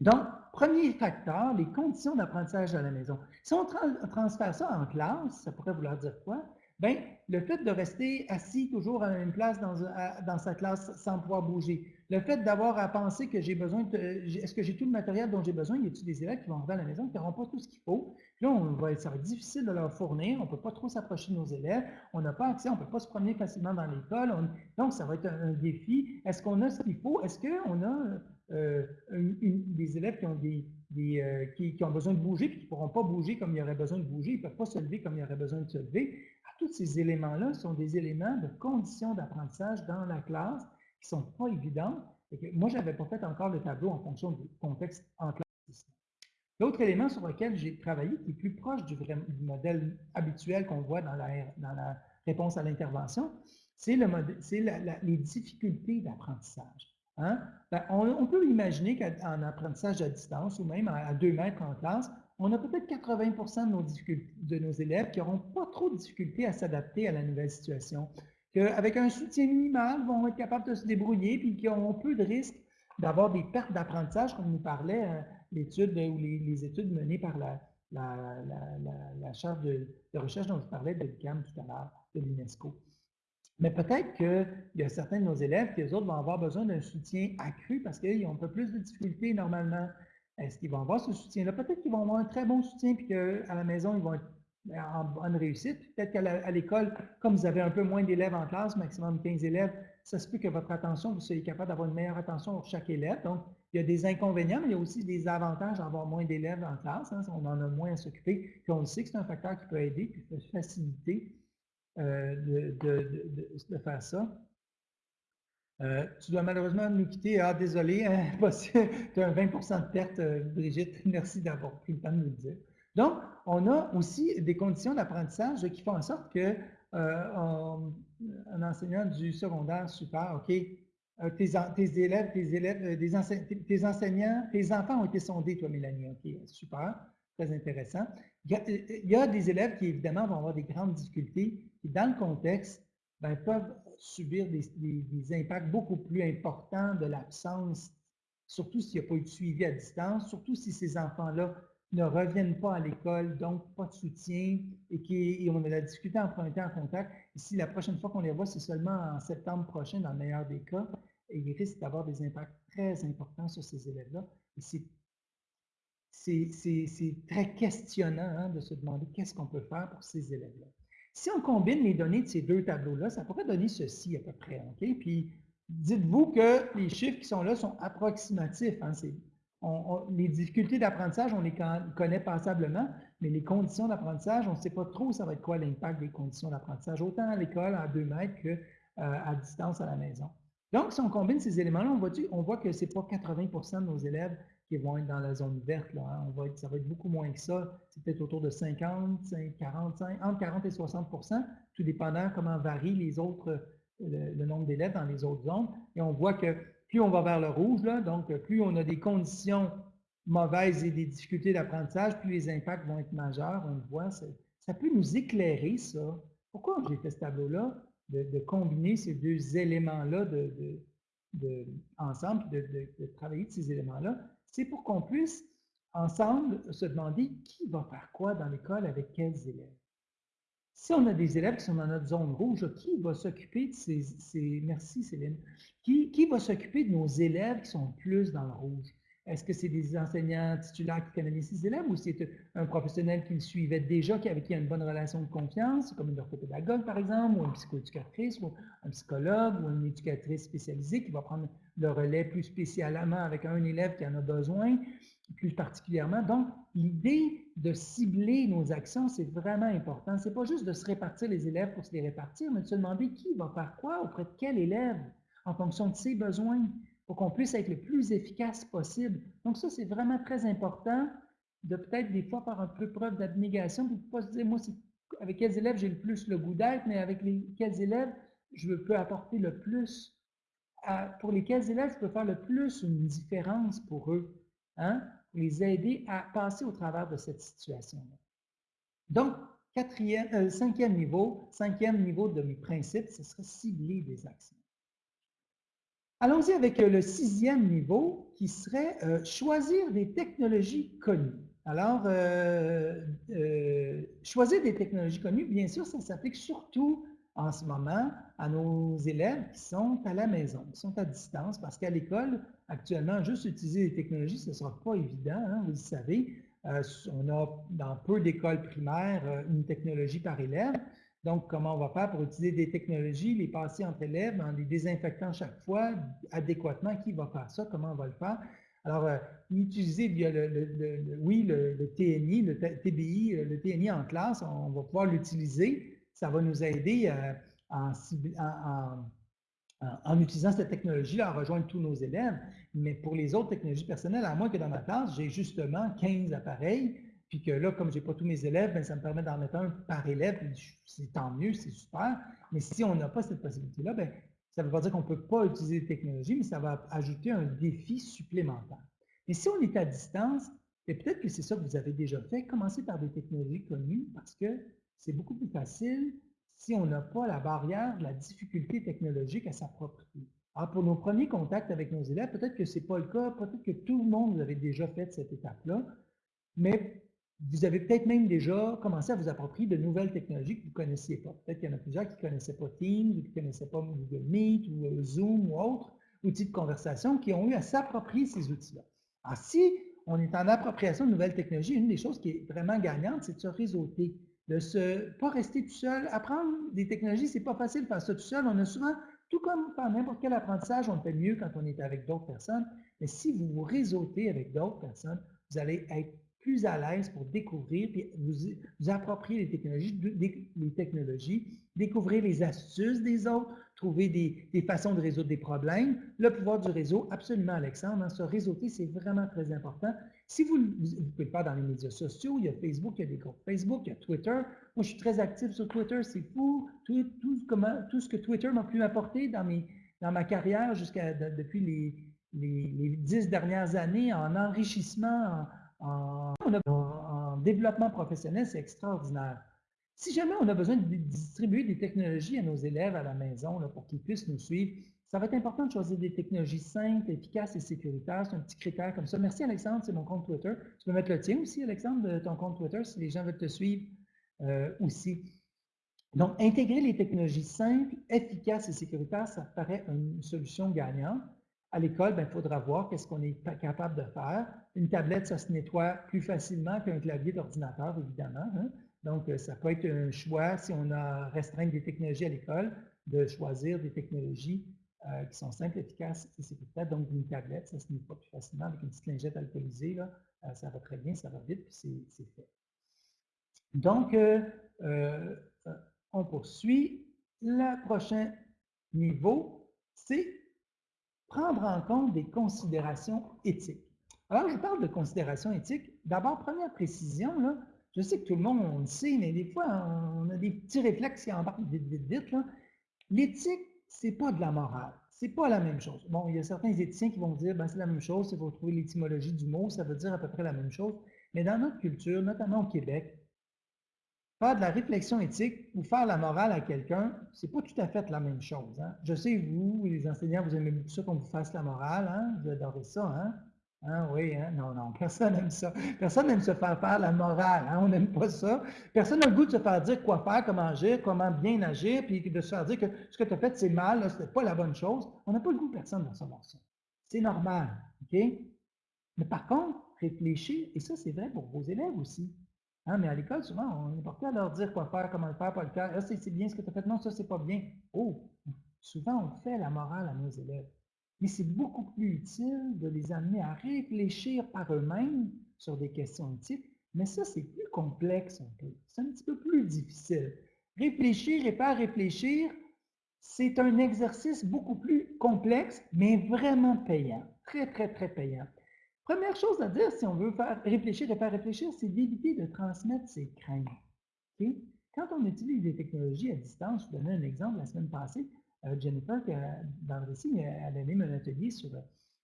Donc, premier facteur, les conditions d'apprentissage à la maison. Si on transfère ça en classe, ça pourrait vouloir dire quoi? Bien, le fait de rester assis toujours à une place dans, sa classe sans pouvoir bouger, le fait d'avoir à penser que j'ai besoin. Est-ce que j'ai tout le matériel dont j'ai besoin? Y a des élèves qui vont arriver à la maison qui n'auront pas tout ce qu'il faut? Puis là, ça va être difficile de leur fournir. On ne peut pas trop s'approcher de nos élèves. On n'a pas accès, on ne peut pas se promener facilement dans l'école. Donc, ça va être un, défi. Est-ce qu'on a ce qu'il faut? Est-ce qu'on a euh, des élèves qui ont, des, euh, qui, ont besoin de bouger puis qui ne pourront pas bouger comme il y aurait besoin de bouger? Ils ne peuvent pas se lever comme il y aurait besoin de se lever. Ah, tous ces éléments-là sont des éléments de conditions d'apprentissage dans la classe qui ne sont pas évidentes. moi, je n'avais pas fait encore le tableau en fonction du contexte en classe. L'autre élément sur lequel j'ai travaillé, qui est plus proche du, modèle habituel qu'on voit dans la, réponse à l'intervention, c'est le les difficultés d'apprentissage. Hein? Ben, on, peut imaginer qu'en apprentissage à distance ou même à, deux mètres en classe, on a peut-être 80 de nos, de nos élèves qui n'auront pas trop de difficultés à s'adapter à la nouvelle situation qu'avec un soutien minimal, vont être capables de se débrouiller, puis qui ont peu de risques d'avoir des pertes d'apprentissage, comme nous parlait euh, l'étude ou les, études menées par la, la, charge de, recherche dont je parlais de l'UQAM tout à l'heure, de l'UNESCO. Mais peut-être qu'il y a certains de nos élèves qui, eux autres, vont avoir besoin d'un soutien accru parce qu'ils ont un peu plus de difficultés normalement. Est-ce qu'ils vont avoir ce soutien-là? Peut-être qu'ils vont avoir un très bon soutien, puis qu'à la maison, ils vont être ben, en bonne réussite. Peut-être qu'à l'école, comme vous avez un peu moins d'élèves en classe, maximum 15 élèves, ça se peut que votre attention, vous soyez capable d'avoir une meilleure attention pour chaque élève. Donc, il y a des inconvénients, mais il y a aussi des avantages d'avoir moins d'élèves en classe. Hein. on en a moins à s'occuper. Puis on sait que c'est un facteur qui peut aider, qui peut faciliter euh, de, faire ça. Euh, tu dois malheureusement nous quitter. Ah, désolé, hein, tu as un 20% de perte, euh, Brigitte. Merci d'avoir pris le temps de nous le dire. Donc, on a aussi des conditions d'apprentissage qui font en sorte que un enseignant du secondaire super, OK, tes, élèves, tes élèves, tes, enseignants, tes enfants ont été sondés, toi, Mélanie. OK, super, très intéressant. Il y, a, des élèves qui, évidemment, vont avoir des grandes difficultés, qui, dans le contexte, ben, peuvent subir des, impacts beaucoup plus importants de l'absence, surtout s'il n'y a pas eu de suivi à distance, surtout si ces enfants-là ne reviennent pas à l'école, donc pas de soutien et, qui, on a la difficulté à emprunter en contact. Ici, la prochaine fois qu'on les voit, c'est seulement en septembre prochain, dans le meilleur des cas, et ils risquent d'avoir des impacts très importants sur ces élèves-là. C'est très questionnant hein, de se demander qu'est-ce qu'on peut faire pour ces élèves-là. Si on combine les données de ces deux tableaux-là, ça pourrait donner ceci à peu près. Puis, dites-vous que les chiffres qui sont là sont approximatifs. Hein, les difficultés d'apprentissage, on les connaît passablement, mais les conditions d'apprentissage, on ne sait pas trop ça va être quoi l'impact des conditions d'apprentissage, autant à l'école à deux mètres qu'à euh, distance à la maison. Donc, si on combine ces éléments-là, on, on, voit que ce n'est pas 80% de nos élèves qui vont être dans la zone verte. Là, hein. on va être, ça va être beaucoup moins que ça. C'est peut-être autour de 50, 45, entre 40 et 60% tout dépendant comment varient les autres, le, nombre d'élèves dans les autres zones. Et on voit que plus on va vers le rouge, là, donc plus on a des conditions mauvaises et des difficultés d'apprentissage, plus les impacts vont être majeurs, on le voit. Ça peut nous éclairer, ça. Pourquoi j'ai fait ce tableau-là? De, combiner ces deux éléments-là de, ensemble, de, travailler ces éléments-là, c'est pour qu'on puisse ensemble se demander qui va faire quoi dans l'école avec quels élèves. Si on a des élèves qui sont dans notre zone rouge, qui va s'occuper de ces, merci Céline, qui, qui va s'occuper de nos élèves qui sont plus dans le rouge? Est-ce que c'est des enseignants titulaires qui canalisent ces élèves ou c'est un professionnel qui le suivait déjà, avec qui il y a une bonne relation de confiance, comme une orthopédagogue par exemple, ou une psychoéducatrice, ou un psychologue, ou une éducatrice spécialisée qui va prendre le relais plus spécialement avec un élève qui en a besoin, plus particulièrement? Donc, l'idée de cibler nos actions, c'est vraiment important. C'est pas juste de se répartir les élèves pour se les répartir, mais de se demander qui va faire quoi auprès de quel élève en fonction de ses besoins pour qu'on puisse être le plus efficace possible. Donc ça, c'est vraiment très important de peut-être des fois faire un peu preuve d'abnégation pour ne pas se dire, moi, avec quels élèves j'ai le plus le goût d'être, mais avec les, quels élèves je peux apporter le plus, pour lesquels élèves je peux faire le plus une différence pour eux, hein, pour les aider à passer au travers de cette situation-là. Donc, quatrième, euh, cinquième niveau, cinquième niveau de mes principes, ce serait cibler des actions. Allons-y avec euh, le sixième niveau qui serait euh, choisir des technologies connues. Alors, euh, choisir des technologies connues, bien sûr, ça s'applique surtout en ce moment à nos élèves qui sont à la maison, qui sont à distance, parce qu'à l'école, actuellement, juste utiliser des technologies, ce ne sera pas évident, hein, vous le savez. on a dans peu d'écoles primaires une technologie par élève. Donc, comment on va faire pour utiliser des technologies, les passer entre élèves en les désinfectant chaque fois adéquatement? Qui va faire ça? Comment on va le faire? Alors, euh, utiliser via le, oui, le, TNI, le TBI, euh, le TNI en classe, on va pouvoir l'utiliser. Ça va nous aider euh, en, en, utilisant cette technologie à rejoindre tous nos élèves. Mais pour les autres technologies personnelles, à moins que dans ma classe, j'ai justement 15 appareils, puis que là, comme je n'ai pas tous mes élèves, ben, ça me permet d'en mettre un par élève, c'est tant mieux, c'est super. Mais si on n'a pas cette possibilité-là, ben, ça ne veut pas dire qu'on ne peut pas utiliser les technologies, mais ça va ajouter un défi supplémentaire. Mais si on est à distance, ben, peut-être que c'est ça que vous avez déjà fait, commencez par des technologies connues parce que c'est beaucoup plus facile si on n'a pas la barrière la difficulté technologique à s'approprier. Alors, pour nos premiers contacts avec nos élèves, peut-être que ce n'est pas le cas, peut-être que tout le monde vous avez déjà fait cette étape-là, mais vous avez peut-être même déjà commencé à vous approprier de nouvelles technologies que vous ne connaissiez pas. Peut-être qu'il y en a plusieurs qui ne connaissaient pas Teams, ou qui ne connaissaient pas Google Meet, ou euh, Zoom, ou autres outils de conversation, qui ont eu à s'approprier ces outils-là. Alors, si on est en appropriation de nouvelles technologies, une des choses qui est vraiment gagnante, c'est de se réseauter, de ne pas rester tout seul. Apprendre des technologies, ce n'est pas facile de faire ça tout seul. On a souvent, tout comme par n'importe quel apprentissage, on fait mieux quand on est avec d'autres personnes. Mais si vous vous réseautez avec d'autres personnes, vous allez être plus à l'aise pour découvrir, puis vous, vous approprier les technologies, les technologies, découvrir les astuces des autres, trouver des, façons de résoudre des problèmes. Le pouvoir du réseau, absolument Alexandre, hein, se réseauter, c'est vraiment très important. Si vous, vous, pouvez le faire dans les médias sociaux, il y a Facebook, il y a des groupes Facebook, il y a Twitter. Moi, je suis très actif sur Twitter, c'est fou. Tout, tout, comment, tout ce que Twitter m'a pu apporter dans, mes, dans ma carrière jusqu'à depuis les, les, dix dernières années en enrichissement, en, développement professionnel, c'est extraordinaire. Si jamais on a besoin de distribuer des technologies à nos élèves à la maison pour qu'ils puissent nous suivre, ça va être important de choisir des technologies simples, efficaces et sécuritaires. C'est un petit critère comme ça. Merci Alexandre, c'est mon compte Twitter. Tu peux mettre le tien aussi, Alexandre, de ton compte Twitter, si les gens veulent te suivre euh, aussi. Donc, intégrer les technologies simples, efficaces et sécuritaires, ça paraît une solution gagnante. À l'école, ben, il faudra voir qu'est-ce qu'on est capable de faire. Une tablette, ça se nettoie plus facilement qu'un clavier d'ordinateur, évidemment. Hein. Donc, euh, ça peut être un choix, si on a restreint des technologies à l'école, de choisir des technologies euh, qui sont simples, efficaces et sécuritaires. Donc, une tablette, ça se nettoie plus facilement avec une petite lingette alcoolisée. Euh, ça va très bien, ça va vite, puis c'est fait. Donc, on poursuit. Le prochain niveau, c'est prendre en compte des considérations éthiques. Alors, je parle de considérations éthiques. D'abord, première précision, là, je sais que tout le monde on le sait, mais des fois, on a des petits réflexes qui embarquent vite, vite, vite. L'éthique, c'est pas de la morale. C'est pas la même chose. Bon, il y a certains éthiciens qui vont dire, ben, c'est la même chose, il faut trouver l'étymologie du mot, ça veut dire à peu près la même chose. Mais dans notre culture, notamment au Québec, faire de la réflexion éthique ou faire la morale à quelqu'un, c'est pas tout à fait la même chose. Hein. Je sais, vous, les enseignants, vous aimez beaucoup ça qu'on vous fasse la morale, hein? vous adorez ça, hein? Hein, oui, hein? non, non, personne n'aime ça. Personne n'aime se faire faire la morale, hein? on n'aime pas ça. Personne n'a le goût de se faire dire quoi faire, comment agir, comment bien agir, puis de se faire dire que ce que tu as fait, c'est mal, ce n'est pas la bonne chose. On n'a pas le goût, personne, de savoir ça. C'est normal? Mais par contre, réfléchir, et ça, c'est vrai pour vos élèves aussi. Hein, mais à l'école, souvent, on est porté à leur dire quoi faire, comment le faire, pas le faire. Ah, c'est bien ce que tu as fait. Non, ça, c'est pas bien. Oh, souvent, on fait la morale à nos élèves. Mais c'est beaucoup plus utile de les amener à réfléchir par eux-mêmes sur des questions éthiques. Mais ça, c'est plus complexe un peu. C'est un petit peu plus difficile. Réfléchir et faire réfléchir, c'est un exercice beaucoup plus complexe, mais vraiment payant. Très, très, très payant. Première chose à dire, si on veut faire réfléchir et faire réfléchir, c'est d'éviter de transmettre ses craintes. Quand on utilise des technologies à distance, je vous donnais un exemple la semaine passée, Jennifer, dans le récit, elle a un atelier sur,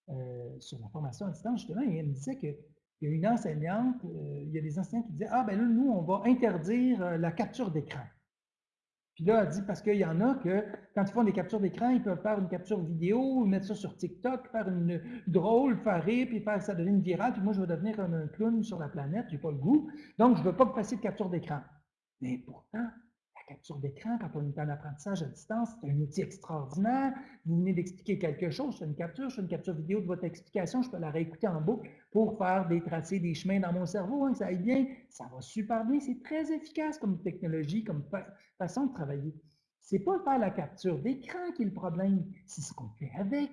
euh, sur la formation à distance, justement, et elle me disait qu'il y a une enseignante, euh, il y a des enseignants qui disaient Ah, ben là, nous, on va interdire la capture d'écran. Puis là, elle dit, parce qu'il y en a que, quand ils font des captures d'écran, ils peuvent faire une capture vidéo, mettre ça sur TikTok, faire une drôle, faire rire, puis faire que ça devienne viral, puis moi, je vais devenir un, clown sur la planète, j'ai pas le goût. Donc, je veux pas que vous de capture d'écran. Mais pourtant, capture d'écran, quand on est en apprentissage à distance, c'est un outil extraordinaire. Vous venez d'expliquer quelque chose, je fais une capture, je fais une capture vidéo de votre explication, je peux la réécouter en boucle pour faire des tracés, des chemins dans mon cerveau, hein, ça aille bien. Ça va super bien, c'est très efficace comme technologie, comme façon de travailler. C'est pas faire la capture d'écran qui est le problème, c'est ce qu'on fait avec.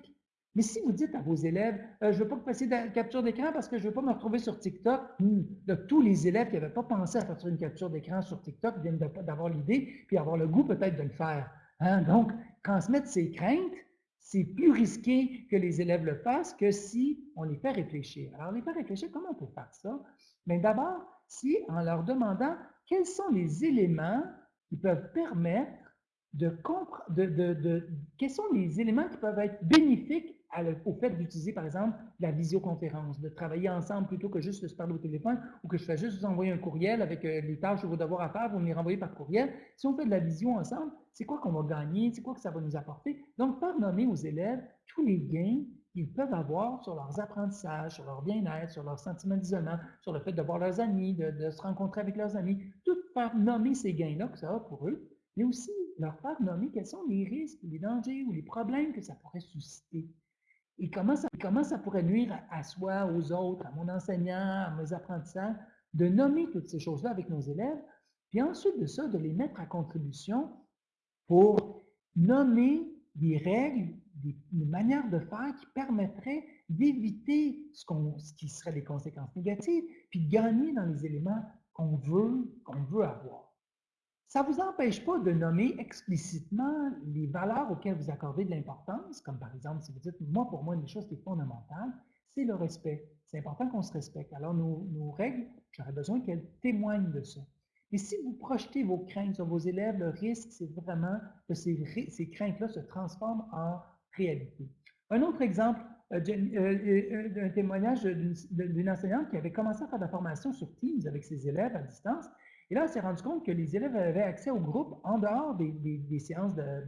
Mais si vous dites à vos élèves, euh, je ne veux pas que vous fassiez de la capture d'écran parce que je ne veux pas me retrouver sur TikTok, hmm, tous les élèves qui n'avaient pas pensé à faire une capture d'écran sur TikTok viennent d'avoir l'idée, puis avoir le goût peut-être de le faire. Hein. Donc, transmettre ses craintes, c'est plus risqué que les élèves le fassent que si on les fait réfléchir. Alors, les fait réfléchir, comment on peut faire ça? Bien, d'abord, si en leur demandant quels sont les éléments qui peuvent permettre de comprendre, de, quels sont les éléments qui peuvent être bénéfiques au fait d'utiliser, par exemple, la visioconférence, de travailler ensemble plutôt que juste de se parler au téléphone ou que je fais juste vous envoyer un courriel avec euh, les tâches ou vos devoirs à faire, vous me les renvoyez par courriel. Si on fait de la visio ensemble, c'est quoi qu'on va gagner? C'est quoi que ça va nous apporter? Donc, faire nommer aux élèves tous les gains qu'ils peuvent avoir sur leurs apprentissages, sur leur bien-être, sur leur sentiment d'isolement, sur le fait de voir leurs amis, de, de se rencontrer avec leurs amis, tout faire nommer ces gains-là que ça a pour eux, mais aussi leur faire nommer quels sont les risques, les dangers ou les problèmes que ça pourrait susciter. Et comment ça, pourrait nuire à, soi, aux autres, à mon enseignant, à mes apprentissages, de nommer toutes ces choses-là avec nos élèves, puis ensuite de ça, de les mettre à contribution pour nommer des règles, des, manières de faire qui permettraient d'éviter ce, ce qui serait des conséquences négatives, puis de gagner dans les éléments qu'on veut, qu'on veut avoir. Ça ne vous empêche pas de nommer explicitement les valeurs auxquelles vous accordez de l'importance, comme par exemple, si vous dites, moi, pour moi, une chose qui est fondamentale, c'est le respect. C'est important qu'on se respecte. Alors, nos, règles, j'aurais besoin qu'elles témoignent de ça. Et si vous projetez vos craintes sur vos élèves, le risque, c'est vraiment que ces, craintes-là se transforment en réalité. Un autre exemple, euh, euh, euh, un témoignage d'une enseignante qui avait commencé à faire de la formation sur Teams avec ses élèves à distance et là, on s'est rendu compte que les élèves avaient accès au groupe en dehors des, séances de,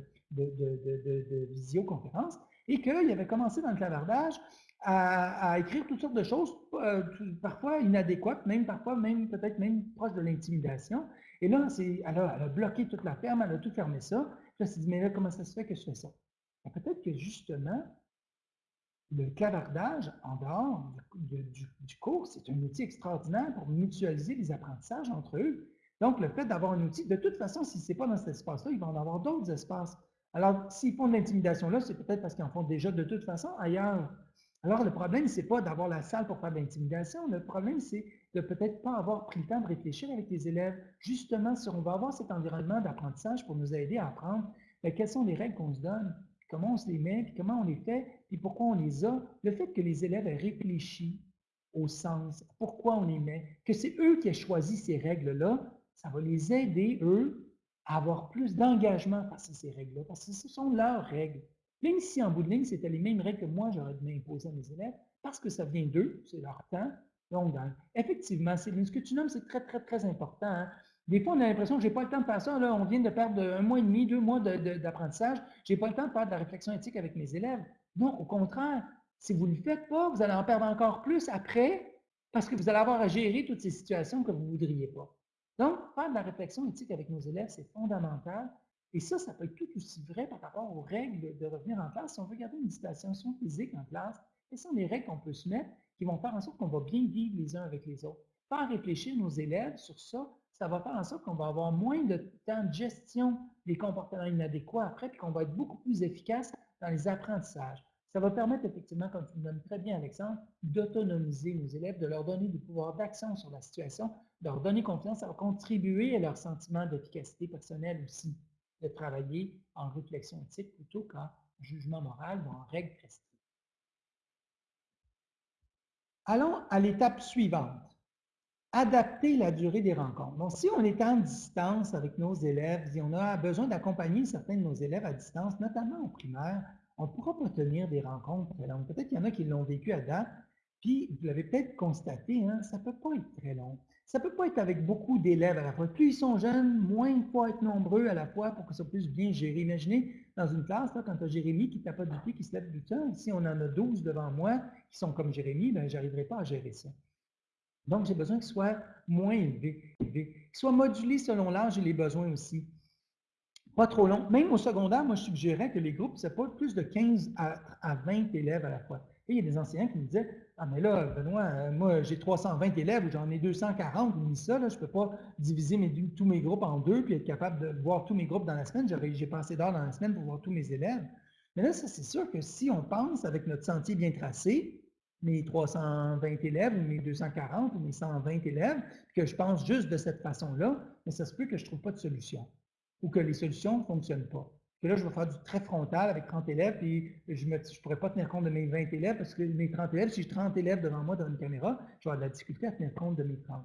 visioconférence et qu'ils avaient commencé dans le clavardage à, écrire toutes sortes de choses, euh, parfois inadéquates, même parfois même peut-être même proches de l'intimidation. Et là, elle a, elle a, bloqué toute la ferme, elle a tout fermé ça. Elle s'est dit, mais là, comment ça se fait que je fais ça? Peut-être que justement, le clavardage en dehors du, cours, c'est un outil extraordinaire pour mutualiser les apprentissages entre eux. Donc, le fait d'avoir un outil, de toute façon, si ce n'est pas dans cet espace-là, ils vont en avoir d'autres espaces. Alors, s'ils font de l'intimidation là, c'est peut-être parce qu'ils en font déjà de toute façon ailleurs. Alors, le problème, ce n'est pas d'avoir la salle pour faire de l'intimidation. Le problème, c'est de peut-être pas avoir pris le temps de réfléchir avec les élèves. Justement, si on va avoir cet environnement d'apprentissage pour nous aider à apprendre, ben, quelles sont les règles qu'on se donne? comment on se les met, puis comment on les fait, puis pourquoi on les a? Le fait que les élèves aient réfléchi au sens, pourquoi on les met, que c'est eux qui ont choisi ces règles-là, ça va les aider, eux, à avoir plus d'engagement face à ces règles-là, parce que ce sont leurs règles. Même si en bout de ligne, c'était les mêmes règles que moi, j'aurais dû imposer à mes élèves, parce que ça vient d'eux, c'est leur temps, donc, effectivement, Céline, ce que tu nommes, c'est très, très, très important. Hein. Des fois, on a l'impression que je n'ai pas le temps de faire ça. Là, on vient de perdre un mois et demi, deux mois d'apprentissage. je n'ai pas le temps de faire de la réflexion éthique avec mes élèves. Non, au contraire, si vous ne le faites pas, vous allez en perdre encore plus après parce que vous allez avoir à gérer toutes ces situations que vous ne voudriez pas. Donc, faire de la réflexion éthique avec nos élèves, c'est fondamental. Et ça, ça peut être tout aussi vrai par rapport aux règles de revenir en classe. Si on veut garder une distanciation physique en classe, quelles sont les règles qu'on peut se mettre qui vont faire en sorte qu'on va bien vivre les uns avec les autres? Faire réfléchir nos élèves sur ça, ça va faire en sorte qu'on va avoir moins de temps de gestion des comportements inadéquats après, puis qu'on va être beaucoup plus efficace dans les apprentissages. Ça va permettre effectivement, comme tu le nommes très bien, Alexandre, d'autonomiser nos élèves, de leur donner du pouvoir d'action sur la situation, de leur donner confiance, ça va contribuer à leur sentiment d'efficacité personnelle aussi, de travailler en réflexion éthique plutôt qu'en jugement moral ou en règle prescrite. Allons à l'étape suivante. Adapter la durée des rencontres. Donc, si on est en distance avec nos élèves, si on a besoin d'accompagner certains de nos élèves à distance, notamment en primaire, on ne pourra pas tenir des rencontres très longues. Peut-être qu'il y en a qui l'ont vécu à date, puis vous l'avez peut-être constaté, hein, ça ne peut pas être très long. Ça ne peut pas être avec beaucoup d'élèves à la fois. Plus ils sont jeunes, moins il faut être nombreux à la fois pour que ça puisse bien gérer. Imaginez, dans une classe, quand tu as Jérémy qui tape du pied, qui se lève du temps, si on en a 12 devant moi qui sont comme Jérémy, ben, je n'arriverai pas à gérer ça. Donc, j'ai besoin qu'ils soient moins élevés, qu'ils soient modulés selon l'âge et les besoins aussi. Trop long. Même au secondaire, moi, je suggérais que les groupes, c'est pas plus de 15 à, 20 élèves à la fois. Et il y a des enseignants qui me disaient Ah, mais là, Benoît, euh, moi, j'ai 320 élèves, j'en ai 240, mis ça, là, je ne peux pas diviser tous mes groupes en deux puis être capable de voir tous mes groupes dans la semaine. J'ai pas assez d'heures dans la semaine pour voir tous mes élèves. Mais là, ça, c'est sûr que si on pense avec notre sentier bien tracé, mes 320 élèves ou mes 240 ou mes 120 élèves, que je pense juste de cette façon-là, mais ça se peut que je ne trouve pas de solution ou que les solutions ne fonctionnent pas. Que là, je vais faire du très frontal avec 30 élèves, puis je ne pourrais pas tenir compte de mes 20 élèves parce que mes 30 élèves, si j'ai 30 élèves devant moi dans une caméra, je vais avoir de la difficulté à tenir compte de mes 30.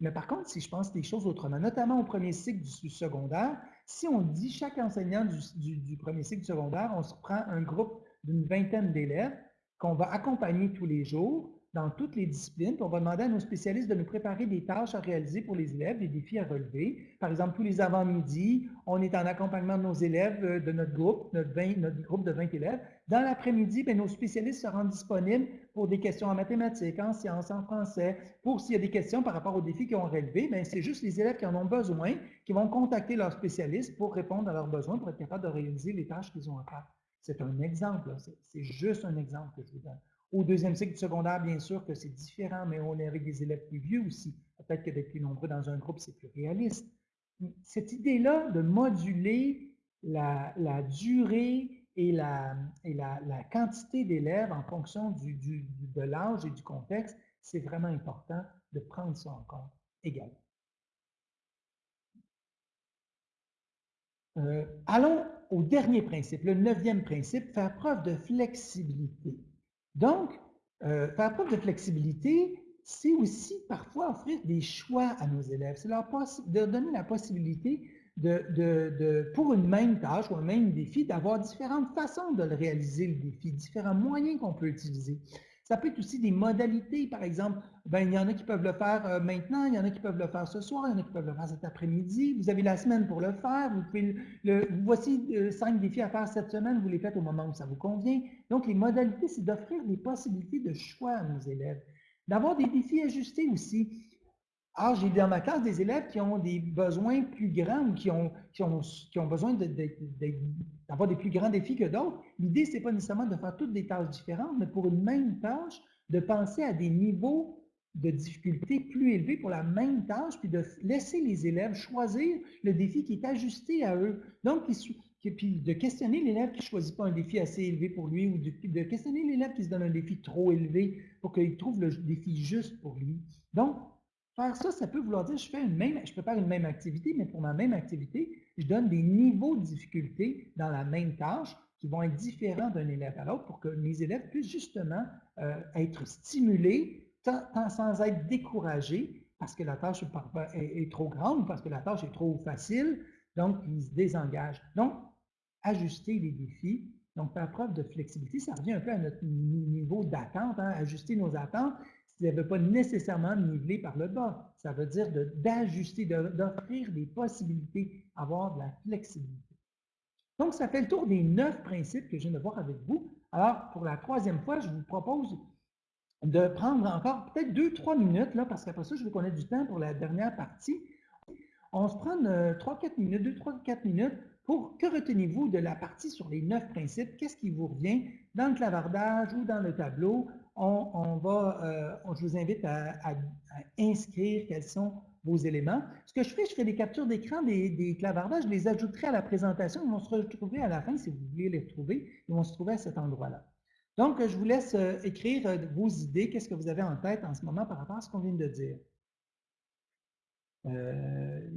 Mais par contre, si je pense des choses autrement, notamment au premier cycle du, secondaire, si on dit chaque enseignant du premier cycle du secondaire, on se prend un groupe d'une vingtaine d'élèves qu'on va accompagner tous les jours, dans toutes les disciplines. on va demander à nos spécialistes de nous préparer des tâches à réaliser pour les élèves, des défis à relever. Par exemple, tous les avant-midi, on est en accompagnement de nos élèves, euh, de notre groupe, notre, notre groupe de 20 élèves. Dans l'après-midi, ben, nos spécialistes se rendent disponibles pour des questions en mathématiques, en sciences, en français. Pour s'il y a des questions par rapport aux défis qu'ils ont relevés, ben, c'est juste les élèves qui en ont besoin qui vont contacter leurs spécialistes pour répondre à leurs besoins, pour être capables de réaliser les tâches qu'ils ont à faire. C'est un exemple, c'est juste un exemple que je vous donne. Au deuxième cycle du secondaire, bien sûr que c'est différent, mais on est avec des élèves plus vieux aussi. Peut-être que d'être plus nombreux dans un groupe, c'est plus réaliste. Cette idée-là de moduler la, durée et, la, quantité d'élèves en fonction de l'âge et du contexte, c'est vraiment important de prendre ça en compte également. Euh, allons au dernier principe, le neuvième principe, faire preuve de flexibilité. Donc, faire preuve de flexibilité, c'est aussi parfois offrir des choix à nos élèves. C'est leur donner la possibilité de, pour une même tâche ou un même défi, d'avoir différentes façons de le réaliser, le défi, différents moyens qu'on peut utiliser. Ça peut être aussi des modalités, par exemple, ben, il y en a qui peuvent le faire euh, maintenant, il y en a qui peuvent le faire ce soir, il y en a qui peuvent le faire cet après-midi. Vous avez la semaine pour le faire. Vous pouvez le, voici euh, cinq défis à faire cette semaine, vous les faites au moment où ça vous convient. Donc, les modalités, c'est d'offrir des possibilités de choix à nos élèves. D'avoir des défis ajustés aussi. Alors, j'ai dans ma classe des élèves qui ont des besoins plus grands ou qui ont, qui ont, qui ont besoin d'avoir des plus grands défis que d'autres. L'idée, ce n'est pas nécessairement de faire toutes des tâches différentes, mais pour une même tâche, de penser à des niveaux de difficulté plus élevés pour la même tâche, puis de laisser les élèves choisir le défi qui est ajusté à eux. Donc, puis de questionner l'élève qui ne choisit pas un défi assez élevé pour lui, ou de, questionner l'élève qui se donne un défi trop élevé pour qu'il trouve le défi juste pour lui. Donc, faire ça, ça peut vouloir dire je fais une même, je faire une même activité, mais pour ma même activité, je donne des niveaux de difficulté dans la même tâche qui vont être différents d'un élève à l'autre pour que mes élèves puissent justement euh, être stimulés sans être découragés parce que la tâche est, trop grande ou parce que la tâche est trop facile. donc ils se désengagent. Donc, ajuster les défis, donc faire preuve de flexibilité, ça revient un peu à notre niveau d'attente, hein, ajuster nos attentes, ça ne veut pas nécessairement niveler par le bas, ça veut dire d'ajuster, d'offrir des possibilités, avoir de la flexibilité. Donc, ça fait le tour des neuf principes que je viens de voir avec vous. Alors, pour la troisième fois, je vous propose de prendre encore peut-être deux, trois minutes, là, parce qu'après ça, je veux qu'on ait du temps pour la dernière partie. On se prend euh, trois, quatre minutes, deux, trois, quatre minutes pour que retenez-vous de la partie sur les neuf principes? Qu'est-ce qui vous revient? Dans le clavardage ou dans le tableau? On, va, euh, je vous invite à, inscrire quels sont vos éléments. Ce que je fais, je fais des captures d'écran des, clavardages, je les ajouterai à la présentation. Ils vont se retrouver à la fin, si vous voulez les retrouver, ils vont se trouver à cet endroit-là. Donc, je vous laisse euh, écrire euh, vos idées. Qu'est-ce que vous avez en tête en ce moment par rapport à ce qu'on vient de dire? Euh,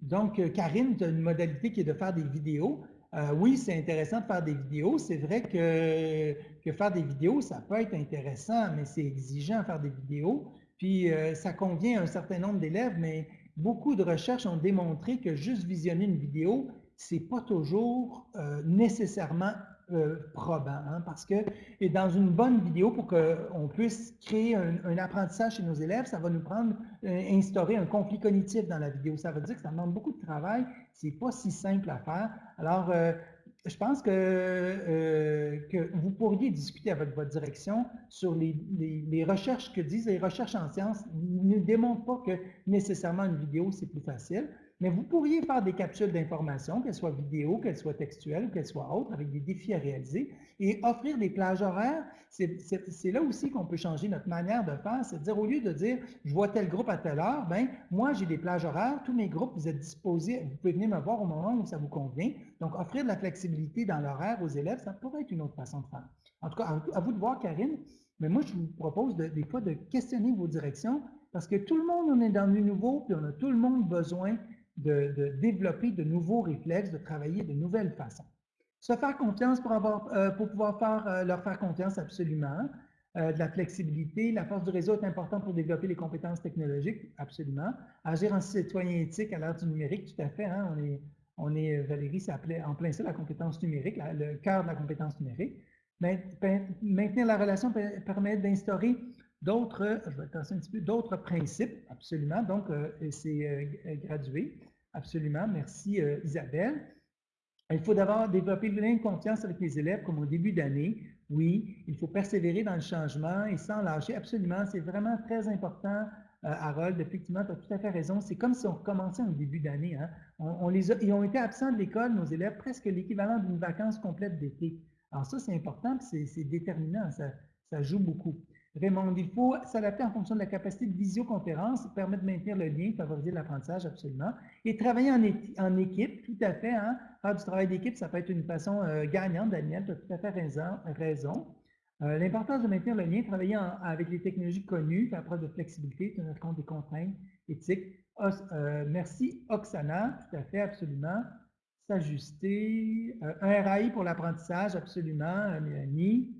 donc, Karine, tu as une modalité qui est de faire des vidéos. Oui, c'est intéressant de faire des vidéos. C'est vrai que, faire des vidéos, ça peut être intéressant, mais c'est exigeant faire des vidéos. Puis, ça convient à un certain nombre d'élèves, mais beaucoup de recherches ont démontré que juste visionner une vidéo, c'est pas toujours euh, nécessairement euh, probant, hein, parce que et dans une bonne vidéo, pour qu'on puisse créer un, apprentissage chez nos élèves, ça va nous prendre, euh, instaurer un conflit cognitif dans la vidéo. Ça veut dire que ça demande beaucoup de travail, c'est pas si simple à faire. Alors, je pense que, euh, que, vous pourriez discuter avec votre direction sur les, les, recherches que disent les recherches en sciences ne démontrent pas que nécessairement une vidéo, c'est plus facile. Mais vous pourriez faire des capsules d'informations, qu'elles soient vidéo, qu'elles soient textuelles ou qu'elles soient autres, avec des défis à réaliser, et offrir des plages horaires. C'est là aussi qu'on peut changer notre manière de faire, c'est à dire au lieu de dire je vois tel groupe à telle heure, ben moi j'ai des plages horaires, tous mes groupes, vous êtes disposés, vous pouvez venir me voir au moment où ça vous convient. Donc offrir de la flexibilité dans l'horaire aux élèves, ça pourrait être une autre façon de faire. En tout cas, à, vous de voir, Karine, mais moi je vous propose des fois de questionner vos directions parce que tout le monde on est dans du nouveau, puis on a tout le monde besoin de, développer de nouveaux réflexes, de travailler de nouvelles façons. Se faire confiance pour, avoir, euh, pour pouvoir euh, leur faire confiance absolument. Euh, de la flexibilité, la force du réseau est importante pour développer les compétences technologiques, absolument. Agir en citoyen éthique à l'ère du numérique, tout à fait. Hein, on est, on est Valérie, ça en plein ça la compétence numérique, le cœur de la compétence numérique. Maintenir la relation permet d'instaurer d'autres, je vais un petit peu, d'autres principes, absolument. Donc, c'est gradué. Absolument. Merci, euh, Isabelle. Il faut d'abord développer le lien de confiance avec les élèves comme au début d'année. Oui, il faut persévérer dans le changement et sans lâcher. Absolument, c'est vraiment très important, euh, Harold. Effectivement, tu as tout à fait raison. C'est comme si on recommençait au début d'année. Hein. On, les ils ont été absents de l'école, nos élèves, presque l'équivalent d'une vacance complète d'été. Alors ça, c'est important, c'est déterminant, ça, ça joue beaucoup. Raymond, il faut s'adapter en fonction de la capacité de visioconférence, permettre de maintenir le lien, favoriser l'apprentissage, absolument. Et travailler en, équipe, tout à fait. Hein? Faire du travail d'équipe, ça peut être une façon euh, gagnante, Daniel, tu as tout à fait raison. Euh, l'importance de maintenir le lien, travailler avec les technologies connues, faire preuve de flexibilité, tenir compte des contraintes éthiques. Euh, merci, Oksana, tout à fait, absolument. S'ajuster. un RAI pour l'apprentissage, absolument, Mélanie.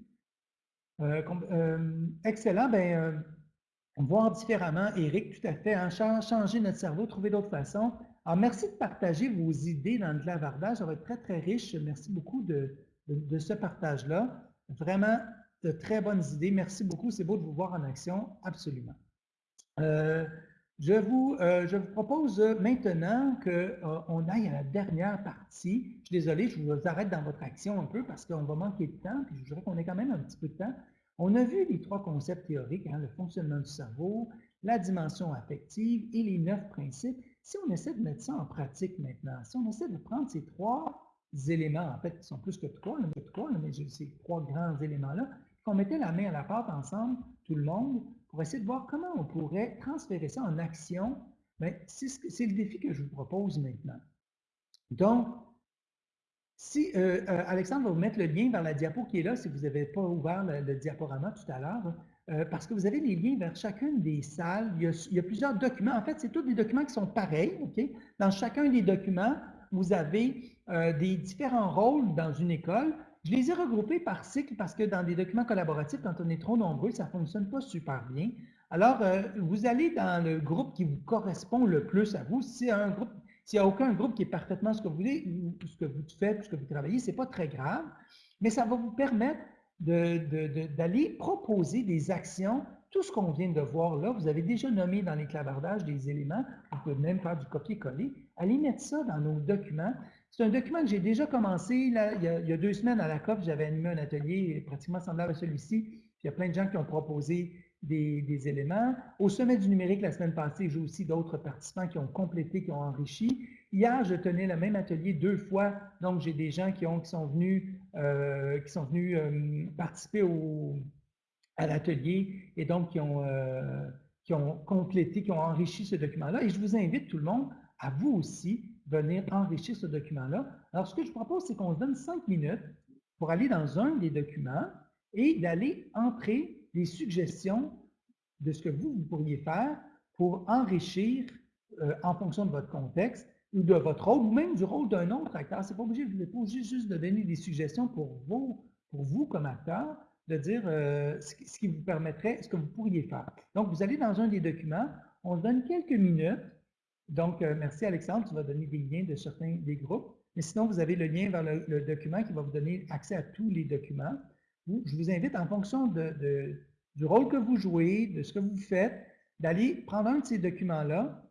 Euh, euh, excellent. Ben, euh, voir différemment, Eric, tout à fait. Hein, changer notre cerveau, trouver d'autres façons. Alors, merci de partager vos idées dans le clavardage. Ça va être très, très riche. Merci beaucoup de, ce partage-là. Vraiment de très bonnes idées. Merci beaucoup. C'est beau de vous voir en action. Absolument. Je, vous, je vous propose maintenant qu'on aille à la dernière partie. Je suis désolé, je vous arrête dans votre action un peu parce qu'on va manquer de temps. Puis je voudrais qu'on ait quand même un petit peu de temps. On a vu les trois concepts théoriques, hein, le fonctionnement du cerveau, la dimension affective et les neuf principes. Si on essaie de mettre ça en pratique maintenant, si on essaie de prendre ces trois éléments, en fait, ils sont plus que trois, mais trois, mais ces trois grands éléments-là, qu'on mettait la main à la pâte ensemble, tout le monde, pour essayer de voir comment on pourrait transférer ça en action, ben, c'est le défi que je vous propose maintenant. Donc, si euh, euh, Alexandre va vous mettre le lien vers la diapo qui est là, si vous n'avez pas ouvert le, diaporama tout à l'heure, euh, parce que vous avez les liens vers chacune des salles. Il y a, plusieurs documents. En fait, c'est tous des documents qui sont pareils. Dans chacun des documents, vous avez des différents rôles dans une école. Je les ai regroupés par cycle parce que dans des documents collaboratifs, quand on est trop nombreux, ça ne fonctionne pas super bien. Alors, euh, vous allez dans le groupe qui vous correspond le plus à vous. S'il n'y a aucun groupe qui est parfaitement ce que vous voulez, ce que vous faites, ce que vous travaillez, ce n'est pas très grave, mais ça va vous permettre d'aller proposer des actions. Tout ce qu'on vient de voir là, vous avez déjà nommé dans les clavardages des éléments, vous pouvez même faire du copier-coller. Allez mettre ça dans nos documents. C'est un document que j'ai déjà commencé il, y a, deux semaines à la COP. J'avais animé un atelier pratiquement semblable à celui-ci. Il y a plein de gens qui ont proposé des, éléments. Au sommet du numérique, la semaine passée, j'ai aussi d'autres participants qui ont complété, qui ont enrichi. Hier, je tenais le même atelier deux fois, donc j'ai des gens qui, ont, qui sont venus, euh, qui sont venus euh, participer au, à l'atelier et donc qui ont, euh, qui ont complété, qui ont enrichi ce document-là. Et je vous invite tout le monde à vous aussi venir enrichir ce document-là. Alors, ce que je propose, c'est qu'on se donne cinq minutes pour aller dans un des documents et d'aller entrer des suggestions de ce que vous, vous pourriez faire pour enrichir euh, en fonction de votre contexte ou de votre rôle, ou même du rôle d'un autre acteur. Ce n'est pas obligé, vous n'êtes juste de donner des suggestions pour vous, pour vous comme acteur, de dire euh, ce, qui vous permettrait, ce que vous pourriez faire. Donc, vous allez dans un des documents, on se donne quelques minutes. Donc, euh, merci Alexandre, tu vas donner des liens de certains des groupes. Mais sinon, vous avez le lien vers le document qui va vous donner accès à tous les documents je vous invite en fonction du rôle que vous jouez, de ce que vous faites, d'aller prendre un de ces documents-là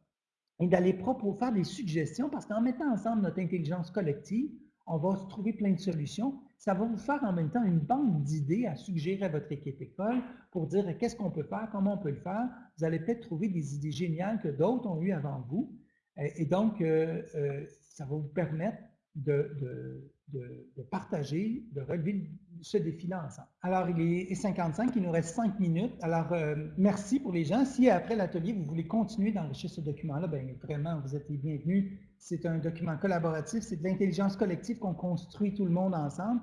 et d'aller faire des suggestions parce qu'en mettant ensemble notre intelligence collective, on va se trouver plein de solutions. Ça va vous faire en même temps une banque d'idées à suggérer à votre équipe école pour dire qu'est-ce qu'on peut faire, comment on peut le faire. Vous allez peut-être trouver des idées géniales que d'autres ont eues avant vous. Et donc, euh, euh, ça va vous permettre de, partager, de relever ce défi-là ensemble. Alors, il est 55, il nous reste 5 minutes. Alors, euh, merci pour les gens. Si après l'atelier, vous voulez continuer d'enrichir ce document-là, bien vraiment, vous êtes les bienvenus. C'est un document collaboratif, c'est de l'intelligence collective qu'on construit tout le monde ensemble.